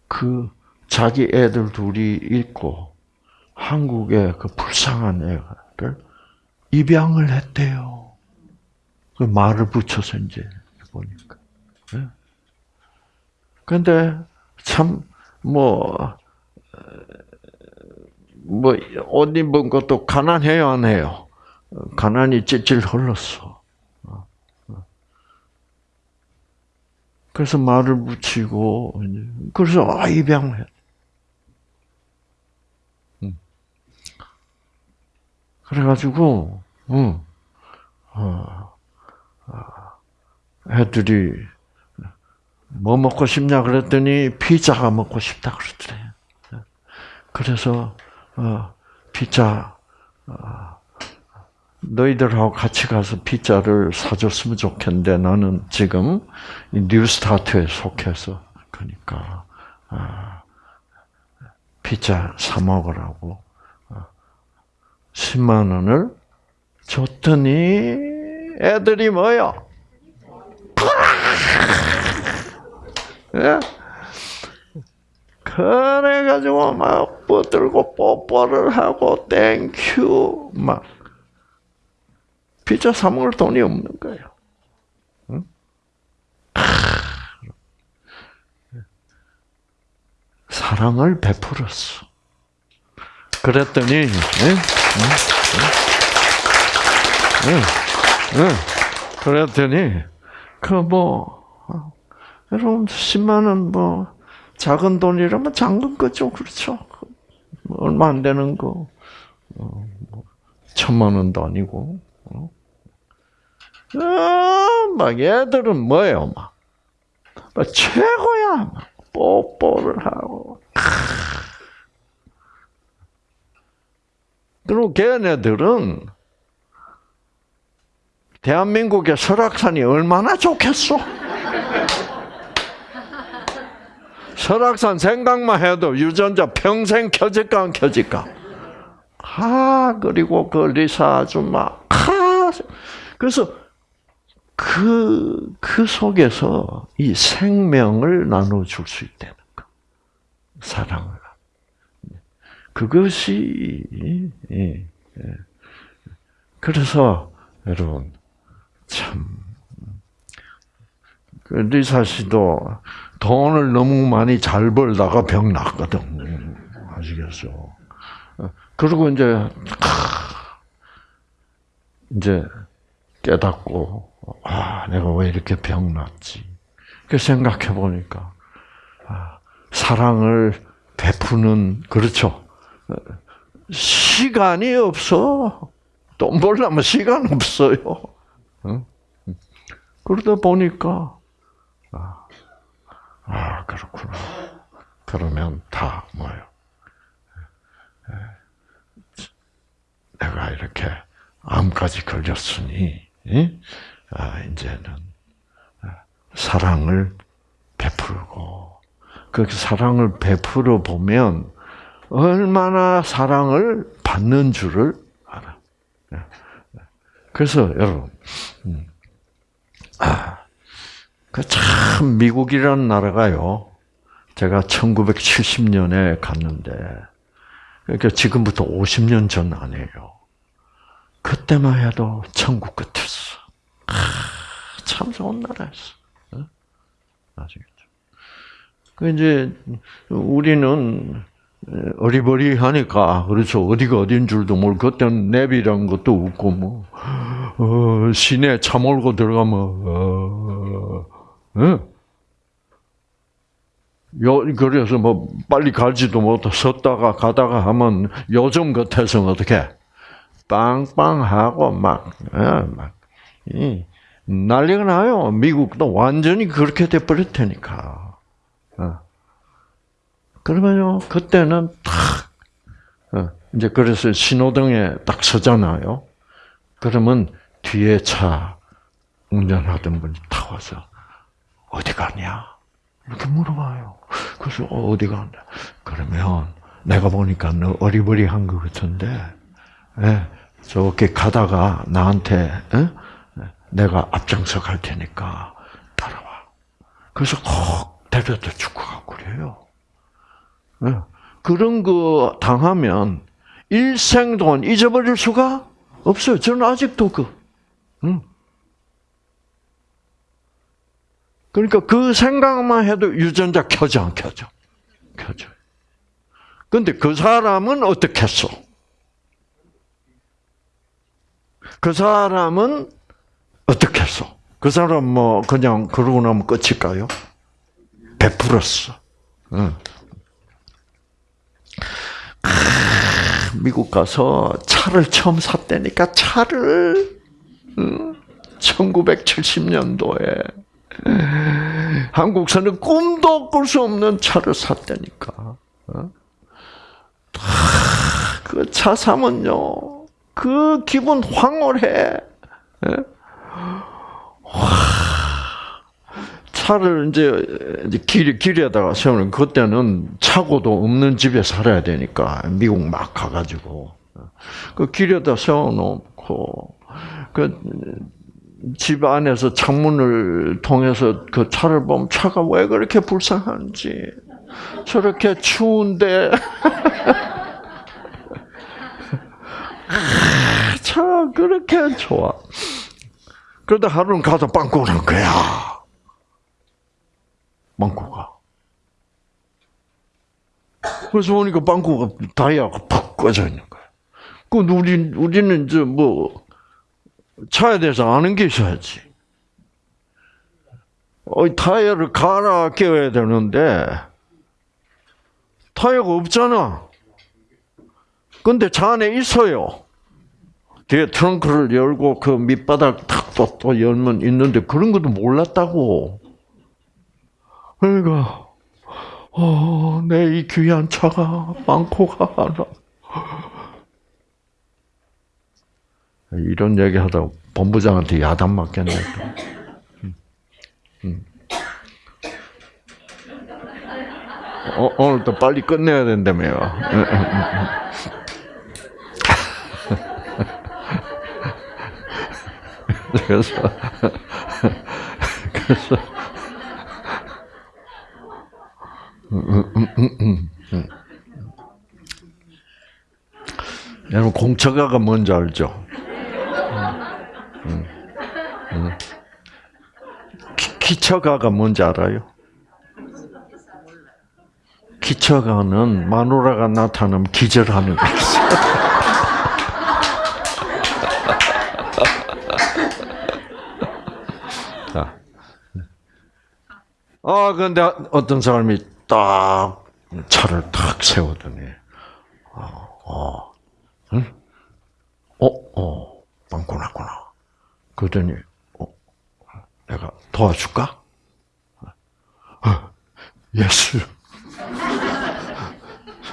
그, 자기 애들 둘이 있고, 한국의 그 불쌍한 애를 입양을 했대요. 그 말을 붙여서 이제 보니까. 예. 근데 참, 뭐, 뭐옷 입은 것도 가난해요, 안 해요? 가난이 찔찔 흘렀어. 그래서 말을 붙이고 그래서 아 입양해. 그래가지고 응. 어, 애들이 뭐 먹고 싶냐 그랬더니 피자가 먹고 싶다 그러더래. 그래서 어, 피자 어, 너희들하고 같이 가서 피자를 사줬으면 좋겠는데 나는 지금 뉴스타트에 속해서 그러니까 어, 피자 사 먹으라고 10만 원을 줬더니 애들이 뭐요? 예? 그래가지고 막 뻗들고 뽀뽀를 하고 thank you 막 피자 사 먹을 돈이 없는 거예요. 응? 사랑을 베풀었어. 그랬더니? 그랬더니, 그 뭐, 어, 여러분, 10만 원 뭐, 작은 돈이라면 작은 거죠. 그렇죠. 뭐 얼마 안 되는 거. 어, 뭐 천만 원도 아니고. 어? 아, 막 얘들은 뭐예요, 막. 막 최고야, 막. 뽀뽀를 하고. 그리고 걔네들은 대한민국의 설악산이 얼마나 좋겠어? 설악산 생각만 해도 유전자 평생 켜질까 안 켜질까? 아 그리고 그 리사 아줌마 아 그래서 그, 그 속에서 이 생명을 나눠줄 수 있다는 거. 사랑을. 그것이, 예, 예. 그래서, 여러분, 참, 그 리사 씨도 돈을 너무 많이 잘 벌다가 병 났거든. 아시겠어? 그리고 이제 이제 깨닫고 아 내가 왜 이렇게 병 났지? 그 생각해 보니까 아, 사랑을 베푸는 그렇죠. 시간이 없어. 돈 벌려면 시간 없어요. 그러다 보니까 아, 아, 그렇구나. 그러면 다 뭐예요? 내가 이렇게 암까지 걸렸으니, 아, 이제는 아, 사랑을 베풀고, 그 사랑을 베풀어 보면 얼마나 사랑을 받는 줄을 알아. 그래서 여러분, 음, 아, 그 참 미국이라는 나라가요. 제가 1970년에 갔는데 그러니까 지금부터 50년 전 아니에요. 그때만 해도 천국 같았어. 아, 참 좋은 나라였어. 아시겠죠? 그 이제 우리는 어리버리하니까 그렇죠 어디가 어딘 줄도 모르고 그때는 냅이란 것도 없고 뭐 어, 시내 차 몰고 들어가면 어, 어. 요, 그래서 뭐, 빨리 가지도 못해. 섰다가 가다가 하면 요즘 같아서는 어떻게, 빵빵하고 막, 예, 막, 이, 난리가 나요. 미국도 완전히 그렇게 돼버릴 테니까. 어. 그러면요, 그때는 탁, 어, 이제 그래서 신호등에 딱 서잖아요. 그러면 뒤에 차 운전하던 분이 타 와서, 어디 가냐? 이렇게 물어봐요. 그래서 어, 디 간다. 그러면 내가 보니까 너 어리버리한 것 같은데, 예, 저렇게 가다가 나한테 예? 내가 앞장서 갈 테니까 따라와. 그래서 꼭 데려다 죽고 가고 그래요. 예. 그런 거 당하면 일생 동안 잊어버릴 수가 없어요. 저는 아직도 그, 응. 그러니까 그 생각만 해도 유전자 켜져 안 켜져? 켜져. 근데 그 사람은 어떻게 했어? 그 사람은 어떻게 했어? 그 사람 뭐 그냥 그러고 나면 끝일까요? 베풀었어. 응. 미국 가서 차를 처음 샀다니까 차를 1970년도에 한국사는 꿈도 꿀 수 없는 차를 샀다니까. 어? 그차 사면요, 그 기분 황홀해. 예? 차를 이제 길, 길에다가 세우는 그때는 차고도 없는 집에 살아야 되니까 미국 막 가가지고 그 길에다 세워놓고 그 집 안에서 창문을 통해서 그 차를 보면 차가 왜 그렇게 불쌍한지 저렇게 추운데 <laughs> 차 그렇게 좋아. 그러다 하루는 가서 빵꾸를 한 거야. 빵꾸가. 그래서 보니까 빵꾸가 다이아가 푹 꺼져 있는 거야. 그 우리 우리는 이제 뭐 차에 대해서 아는 게 있어야지. 어, 타이어를 갈아 끼워야 되는데, 타이어가 없잖아. 근데 차 안에 있어요. 뒤에 트렁크를 열고 그 밑바닥 탁또 또 열면 있는데 그런 것도 몰랐다고. 그러니까, 어, 내 이 귀한 차가 많고가 하나. 이런 얘기 하다 본부장한테 야단 맞겠네. 어, 오늘 또 빨리 끝내야 된다며요. <laughs> 그래서, 그래서, 여러분, 공처가가 뭔지 알죠? 기 처가가 뭔지 알아요? 기처가는 마누라가 나타나면 기절하는 거 있어. <laughs> 아, 근데 어떤 사람이 딱 차를 탁 세우더니, 어, 어, 응? 어, 어, 빵꾸 났구나. 그러더니 어, 내가 도와줄까? 어, yes.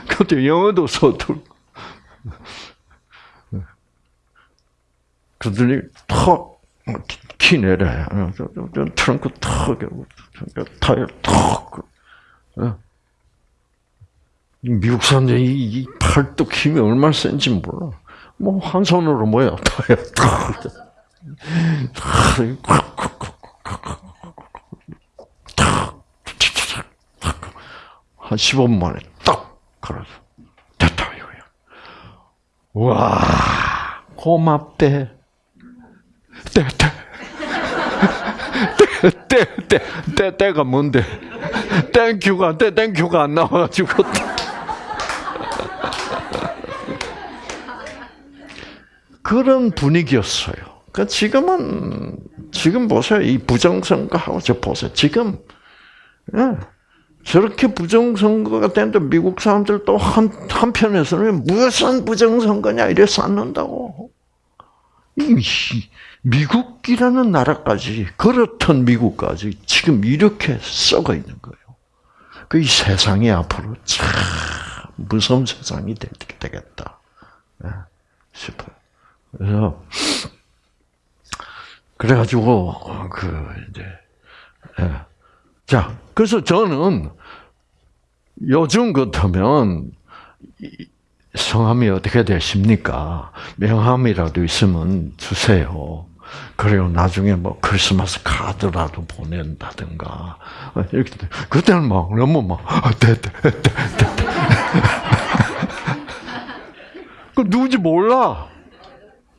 근데 영어도 서툴. 그러더니 턱키 내려. 트렁크 턱 타이어 턱. 미국 사람들이 이 팔뚝 힘이 얼마나 센지 몰라. 뭐 한 손으로 뭐야 타이어 턱. 한 15분 만에 딱 걸어서 됐다 이거야. 와 고맙대. 때, 때. 때, 때, 때, 때가 뭔데? 땡큐가 안 돼, 땡큐가 안 나와가지고. 그런 분위기였어요. 그러니까 지금은, 지금 보세요. 이 부정선거하고 저 보세요. 지금, 예. 저렇게 부정선거가 되는데 미국 사람들 또 한, 한편에서는 무슨 부정선거냐 이래 쌓는다고. 이, 미국이라는 나라까지, 그렇던 미국까지 지금 이렇게 썩어 있는 거예요. 그 이 세상이 앞으로 참 무서운 세상이 되겠다 싶어요. 그래서 그래가지고 그 이제 예. 자 그래서 저는 요즘 같으면 성함이 어떻게 되십니까? 명함이라도 있으면 주세요. 그래요. 나중에 뭐 크리스마스 카드라도 보낸다든가 이렇게 그때는 막 너무 막 됐다 됐다 그 누군지 몰라.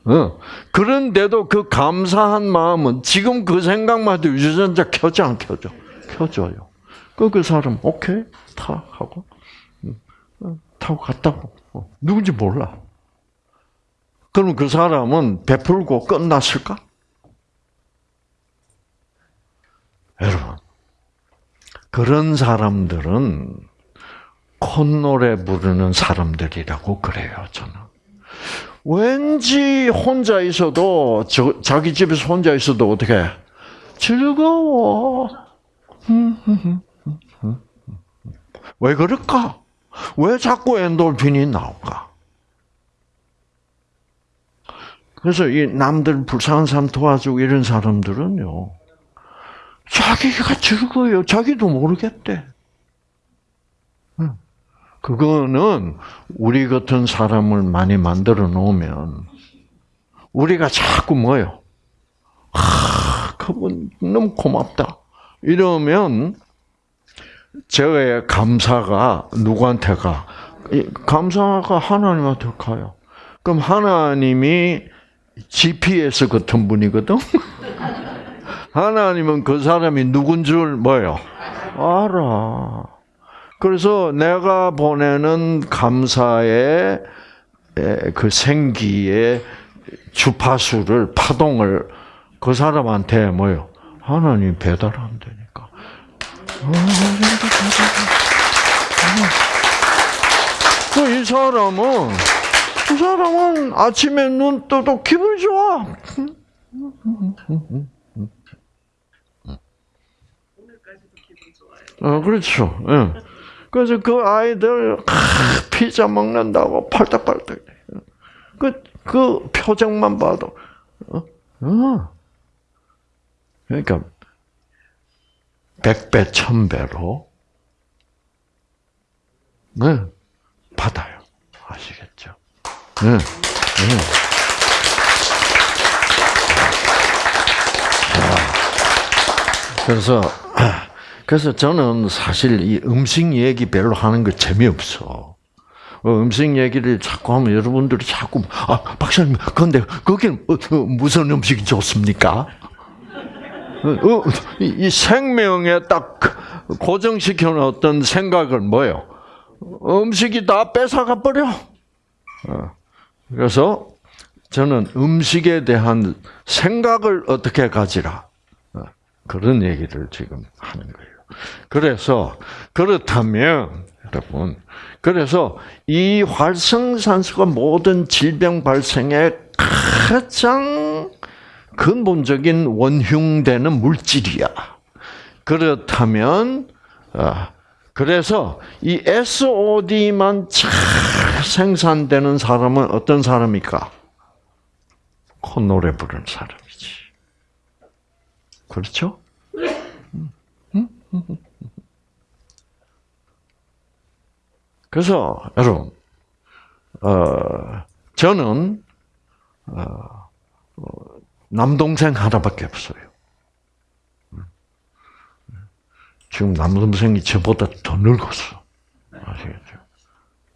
어. 그런데도 그 감사한 마음은 지금 그 생각만 해도 유전자 켜져 안 켜져? 켜져요. 그, 그 사람, 오케이, 타, 하고, 타고 갔다고. 어. 누군지 몰라. 그럼 그 사람은 베풀고 끝났을까? 여러분, 그런 사람들은 콧노래 부르는 사람들이라고 그래요, 저는. 왠지 혼자 있어도, 저, 자기 집에서 혼자 있어도 어떻게, 즐거워. 왜 그럴까? 왜 자꾸 엔돌핀이 나올까? 그래서 이 남들 불쌍한 사람 도와주고 이런 사람들은요, 자기가 즐거워요. 자기도 모르겠대. 그거는 우리 같은 사람을 많이 만들어 놓으면 우리가 자꾸 뭐요? 아, 그분 너무 고맙다. 이러면 저의 감사가 누구한테 가? 감사가 하나님한테 가요. 그럼 하나님이 GPS 같은 분이거든. <laughs> 하나님은 그 사람이 누군 줄 뭐요? 알아. 그래서 내가 보내는 감사의 그 생기의 주파수를 파동을 그 사람한테 뭐요? 하나님 배달하면 되니까. 그이 사람은 이 사람은 아침에 눈 떠도 기분이 좋아. 어, 그렇죠. 예. 그래서 그 아이들 피자 먹는다고 팔딱팔딱. 그, 그 표정만 봐도, 어? 어. 그러니까, 백배, 천배로, 네, 받아요. 아시겠죠? 네, 네. 그래서, 그래서 저는 사실 이 음식 얘기 별로 하는 거 재미없어. 어, 음식 얘기를 자꾸 하면 여러분들이 자꾸 아 박사님 그런데 거기는 어, 어, 무슨 음식이 좋습니까? 이 생명에 딱 고정시켜 놓았던 생각을 뭐요? 음식이 다 뺏어가 버려. 그래서 저는 음식에 대한 생각을 어떻게 가지라 그런 얘기를 지금 하는 거예요. 그래서 그렇다면 여러분 그래서 이 활성산소가 모든 질병 발생의 가장 근본적인 원흉되는 물질이야. 그렇다면 아, 그래서 이 SOD만 잘 생산되는 사람은 어떤 사람일까? 콧노래 부르는 사람이지. 그렇죠? <laughs> 그래서 여러분, 어, 저는 어, 어, 남동생 하나밖에 없어요. 지금 남동생이 저보다 더 늙었어. 아시겠죠?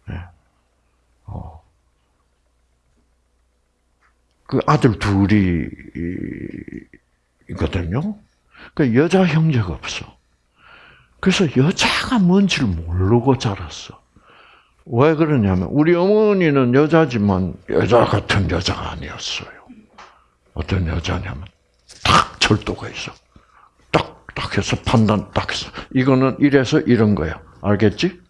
네. 어. 그 아들 둘이 있거든요. 그 여자 형제가 없어. 그래서 여자가 뭔지를 모르고 자랐어. 왜 그러냐면 우리 어머니는 여자지만 여자 같은 여자가 아니었어요. 어떤 여자냐면 딱 절도가 있어. 딱, 딱 해서 판단 딱 해서. 이거는 이래서 이런 거야. 알겠지?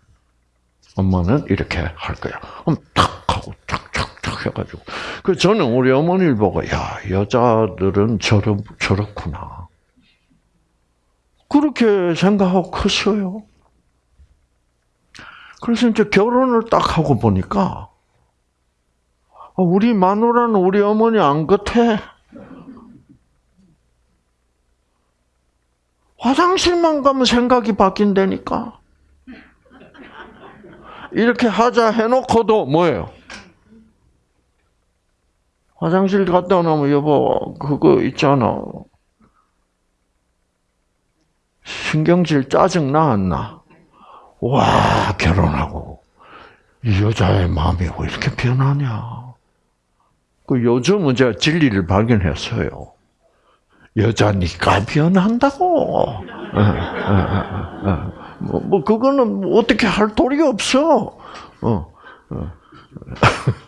엄마는 이렇게 할 거야. 그럼 탁 하고 탁탁탁 해가지고. 그 저는 우리 어머니를 보고 야 여자들은 저렇 저렇구나. 그렇게 생각하고 컸어요. 그래서 이제 결혼을 딱 하고 보니까 아, 우리 마누라는 우리 어머니 안 같아. 화장실만 가면 생각이 바뀐다니까. 이렇게 하자 해놓고도 뭐예요? 화장실 갔다 오면 여보 그거 있잖아. 신경질 짜증 나안 나? 와 결혼하고 이 여자의 마음이 왜 이렇게 변하냐? 그 요즘은 제가 진리를 발견했어요. 여자니까 변한다고. 예, 예, 예, 뭐, 뭐 그거는 어떻게 할 도리 없어. 어, 어. <laughs>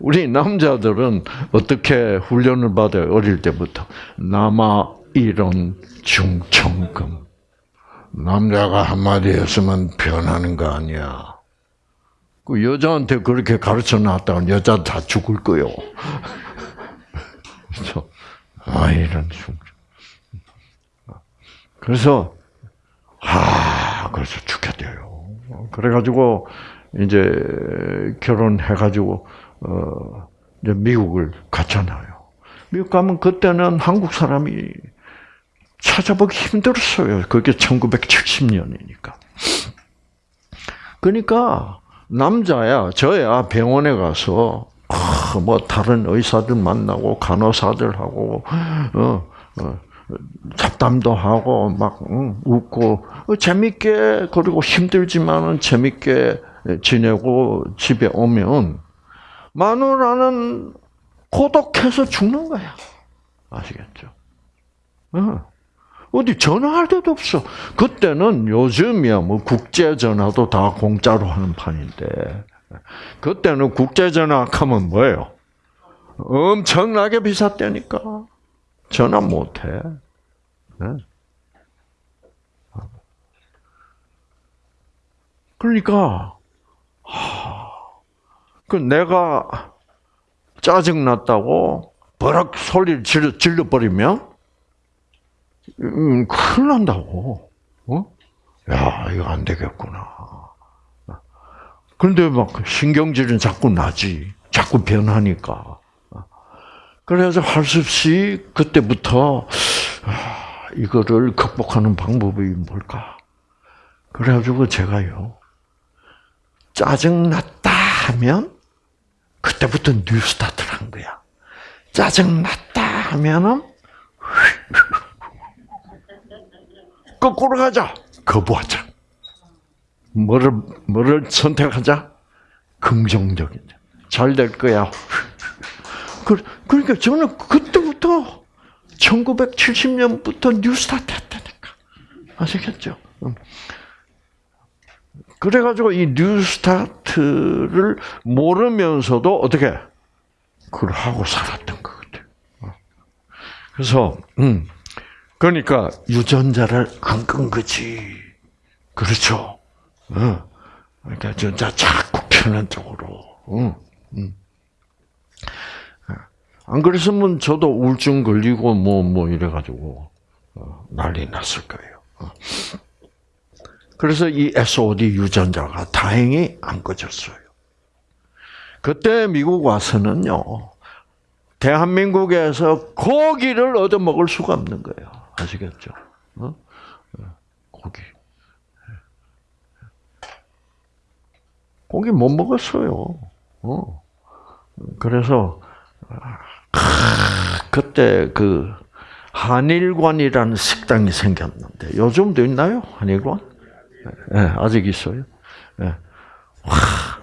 우리 남자들은 어떻게 훈련을 받아요? 어릴 때부터 남아 이런 중천금. 남자가 한마디 했으면 변하는 거 아니야. 그 여자한테 그렇게 가르쳐 놨다가 여자 다 죽을 거요. <laughs> 그렇죠? 아 이런 중. 그래서 아 그래서 죽겠대요. 그래가지고 이제 결혼해가지고 어 이제 미국을 갔잖아요. 미국 가면 그때는 한국 사람이 찾아보기 힘들었어요. 그게 1970년이니까. 그러니까 남자야, 저야 병원에 가서 아, 뭐 다른 의사들 만나고 간호사들하고 어, 어, 잡담도 하고 막 응, 웃고 어, 재밌게 그리고 힘들지만은 재밌게 지내고 집에 오면 마누라는 고독해서 죽는 거야. 아시겠죠? 어. 어디 전화할 데도 없어. 그때는 요즘이야 뭐 국제 전화도 다 공짜로 하는 판인데 그때는 국제 전화 하면 뭐예요? 엄청나게 비쌌다니까. 전화 못 해. 네? 그러니까 그 내가 짜증 났다고 버럭 소리를 질러, 질러버리면 음, 큰일 난다고. 어? 야, 이거 안 되겠구나. 그런데 막 신경질은 자꾸 나지. 자꾸 변하니까. 그래서 할 수 없이 그때부터 아, 이거를 극복하는 방법이 뭘까? 그래가지고 제가요 짜증 났다 하면 그때부터 뉴스타트를 한 거야. 짜증 났다 하면은 거꾸로 가자. 거부하자. 뭐를, 뭐를 선택하자? 긍정적인. 잘 될 거야. 그, 그러니까 저는 그때부터 1970년부터 뉴스타트 했다니까. 아시겠죠? 그래가지고 이 뉴스타트를 모르면서도 어떻게 그걸 하고 살았던 것 같아요. 그래서 음, 그러니까 유전자를 안 끈 거지. 그렇죠. 어. 그러니까 전자 자꾸 편한 쪽으로. 어. 음. 안 그랬으면 저도 우울증 걸리고 뭐뭐 뭐 이래가지고 어, 난리 났을 거예요. 어. 그래서 이 SOD 유전자가 다행히 안 꺼졌어요. 그때 미국 와서는요, 대한민국에서 고기를 얻어 먹을 수가 없는 거예요. 아시겠죠? 어? 어? 고기. 고기 못 먹었어요. 어. 그래서 그때 그 한일관이라는 식당이 생겼는데 요즘도 있나요? 한일관? 네, 아직 있어요. 네.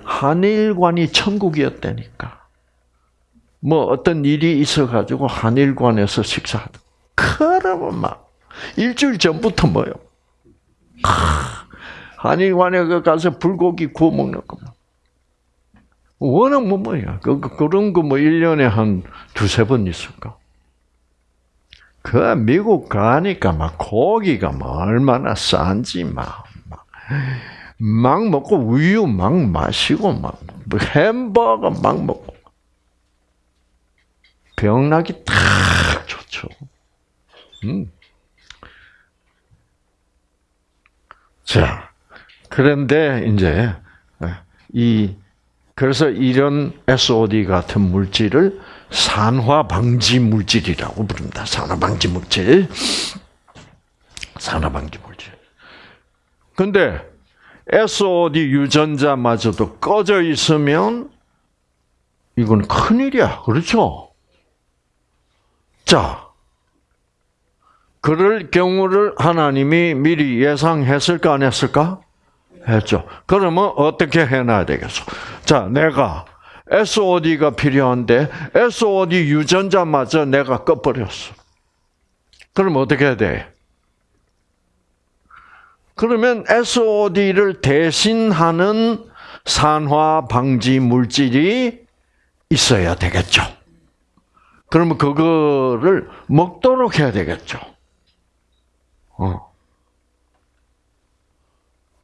한일관이 천국이었다니까. 뭐 어떤 일이 있어가지고 한일관에서 식사하다. 그러면 막 일주일 전부터 뭐요? 한의관에 그 가서 불고기 구워 먹는 거. 워낙 뭐 뭐야. 그, 그, 그런 거 뭐 1년에 한 두세 번 있을까? 그 미국 가니까 막 고기가 뭐 얼마나 싼지 막, 막, 막 먹고 우유 막 마시고 막뭐 햄버거 막 먹고 병나기 딱 좋죠. 음. 자, 그런데 이제 이 그래서 이런 SOD 같은 물질을 산화 방지 물질이라고 부릅니다. 산화 방지 물질. 산화 방지 물질. 근데 SOD 유전자마저도 꺼져 있으면 이건 큰일이야. 그렇죠? 자, 그럴 경우를 하나님이 미리 예상했을까 안 했을까? 했죠. 그러면 어떻게 해놔야 되겠어? 자, 내가 SOD가 필요한데 SOD 유전자마저 내가 꺼버렸어. 그럼 어떻게 해야 돼? 그러면 SOD를 대신하는 산화 방지 물질이 있어야 되겠죠. 그러면 그거를 먹도록 해야 되겠죠. 어.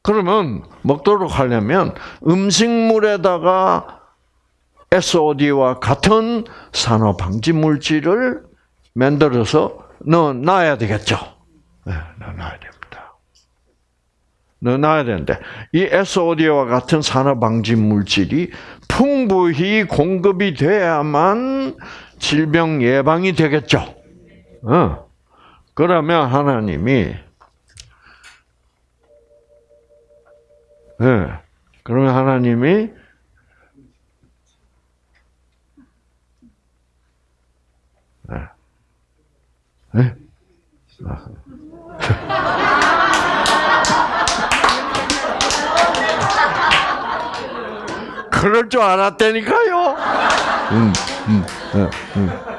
그러면 먹도록 하려면 음식물에다가 SOD와 같은 산화 방지 물질을 만들어서 넣어 놔야 되겠죠. 네, 넣어 놔야 됩니다. 넣어 놔야 되는데 이 SOD와 같은 산화 방지 물질이 풍부히 공급이 돼야만 질병 예방이 되겠죠. 어. 그러면 하나님이 네. 그러면 하나님이 네. 네? <laughs> 그럴 줄 알았다니까요. 음, 음, 음, 음.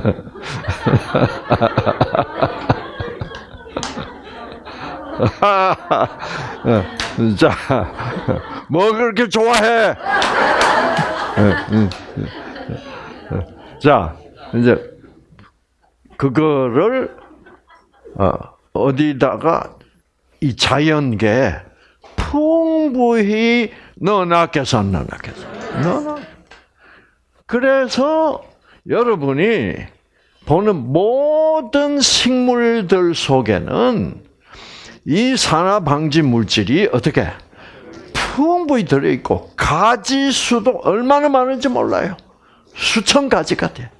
<laughs> 자, 뭐 그렇게 좋아해? 자, 이제 그거를 어, 어디다가 이 자연계 풍부히 넣어놨겠어, 넣어놨겠어, 넣어. 그래서 여러분이 보는 모든 식물들 속에는 이 산화 방지 물질이 어떻게 풍부히 들어 있고 가지 수도 얼마나 많은지 몰라요. 수천 가지가 돼.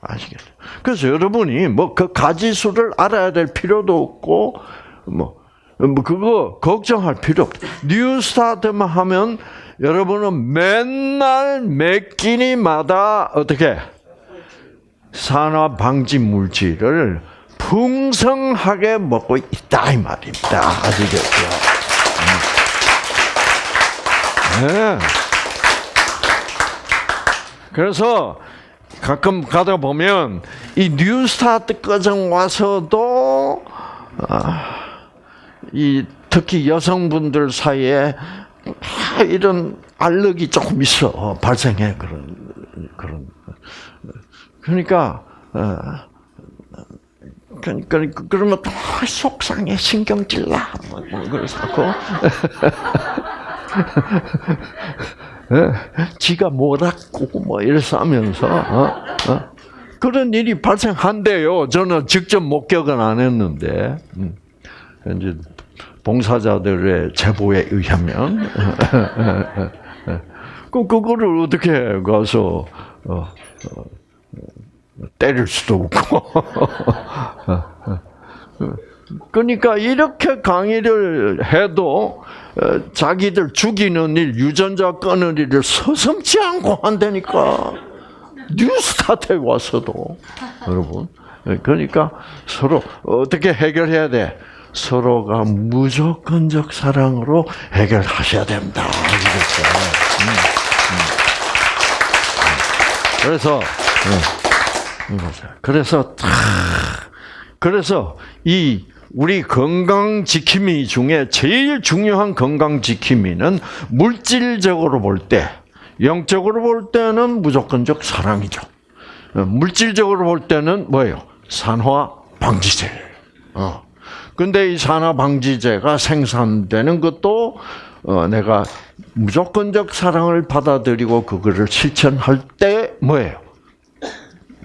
아시겠죠? 그래서 여러분이 뭐 그 가지 수를 알아야 될 필요도 없고 뭐, 뭐 그거 걱정할 필요 없다. 뉴스타트만 하면 여러분은 맨날 매 끼니마다 어떻게 산화 방지 물질을 풍성하게 먹고 있다 이 말입니다. 아시겠죠? 음. 네. 그래서 가끔 가다 보면 이 뉴스타트 과정 와서도 아, 이 특히 여성분들 사이에 이런 알력이 조금 있어 발생해 그런 그런 그러니까 어, 그러니까 그러면 또 속상해 신경질 나. 그래서 지가 못았고 뭐 이래서 하면서 어? 어? 그런 일이 발생한대요. 저는 직접 목격은 안 했는데 음. 이제 봉사자들의 제보에 의하면 <laughs> 그 그거를 어떻게 가서 어, 어, 때릴 수도 없고. <laughs> 그러니까 이렇게 강의를 해도 어, 자기들 죽이는 일, 유전자 끊는 일을 서슴지 않고 한다니까. 뉴스타트에 와서도. 여러분. 그러니까 서로 어떻게 해결해야 돼? 서로가 무조건적 사랑으로 해결하셔야 됩니다. 음, 음. 그래서 그래서 그래서 이 우리 건강 지킴이 중에 제일 중요한 건강 지킴이는 물질적으로 볼 때, 영적으로 볼 때는 무조건적 사랑이죠. 어, 물질적으로 볼 때는 뭐예요? 산화 방지제. 어. 근데 이 산화 방지제가 생산되는 것도 어, 내가 무조건적 사랑을 받아들이고 그거를 실천할 때 뭐예요?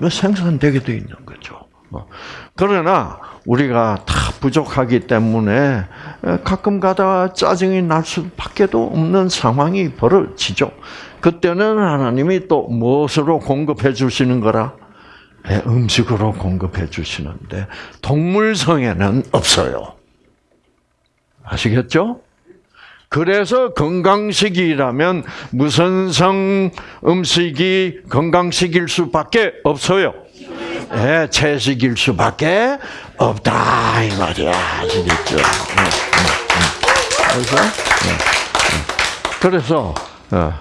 생산되게 돼 있는 거죠. 어. 그러나 우리가 다 부족하기 때문에 가끔 가다 짜증이 날 수밖에도 없는 상황이 벌어지죠. 그때는 하나님이 또 무엇으로 공급해 주시는 거라? 네, 음식으로 공급해 주시는데 동물성에는 없어요. 아시겠죠? 그래서 건강식이라면 무슨 성 음식이 건강식일 수밖에 없어요. 네, 채식일 수밖에 없다 이 말이야. 아시겠죠? 네, 그래서 그래서 어,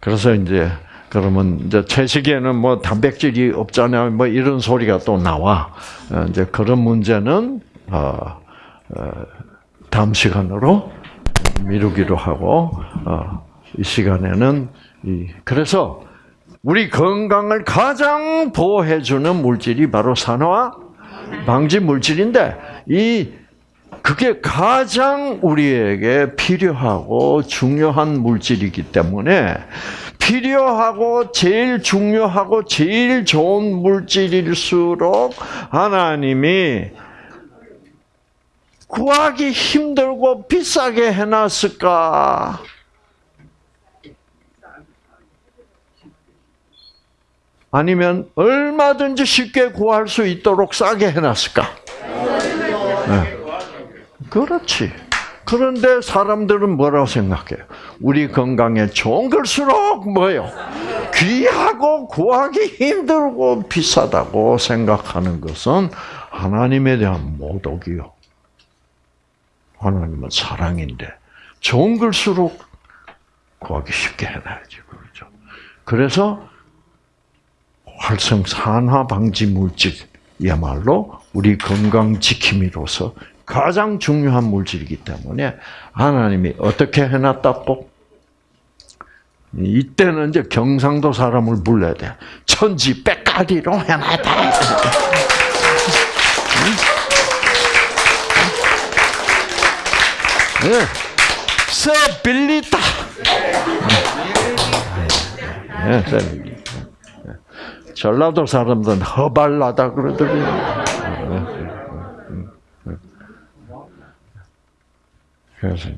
그래서 이제 그러면 이제 채식에는 뭐 단백질이 없잖아요. 뭐 이런 소리가 또 나와. 어, 이제 그런 문제는 어, 다음 시간으로 미루기로 하고 이 시간에는 이 그래서 우리 건강을 가장 보호해주는 물질이 바로 산화 방지 물질인데 이 그게 가장 우리에게 필요하고 중요한 물질이기 때문에 필요하고 제일 중요하고 제일 좋은 물질일수록 하나님이 구하기 힘들고 비싸게 해놨을까? 아니면 얼마든지 쉽게 구할 수 있도록 싸게 해놨을까? 네. 그렇지. 그런데 사람들은 뭐라고 생각해요? 우리 건강에 좋은 걸수록 뭐요? 귀하고 구하기 힘들고 비싸다고 생각하는 것은 하나님에 대한 모독이요. 하나님은 사랑인데 좋은 걸수록 구하기 쉽게 해놔야지 그렇죠. 그래서 활성 산화 방지 물질이야말로 우리 건강 지킴이로서 가장 중요한 물질이기 때문에 하나님이 어떻게 해놨다고? 이때는 이제 경상도 사람을 불러야 돼. 천지 빽가리로 해놨다. 네. 세 빌리다. 네, 세 빌리. 전라도 사람들은 허발나다 그러더라고요. 그래서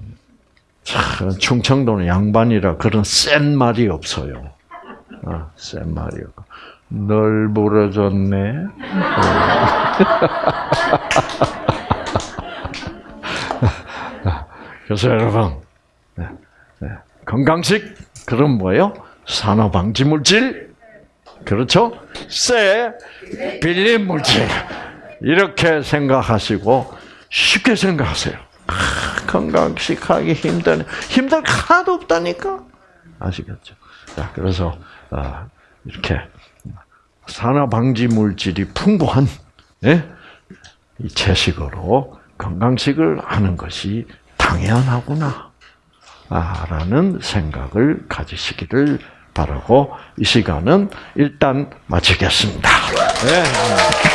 참 충청도는 양반이라 그런 센 말이 없어요. 아, 센 말이 없고 널 부러졌네. <laughs> 그래서 여러분 네, 네. 건강식 그럼 뭐예요? 산화방지 물질 그렇죠? 쇠 빌린 물질 이렇게 생각하시고 쉽게 생각하세요. 건강식 하기 힘드네. 힘들 하나도 없다니까. 아시겠죠? 자, 그래서 아, 이렇게 산화 방지 물질이 풍부한 예? 이 채식으로 건강식을 하는 것이 당연하구나. 라는 생각을 가지시기를 바라고 이 시간은 일단 마치겠습니다. 네.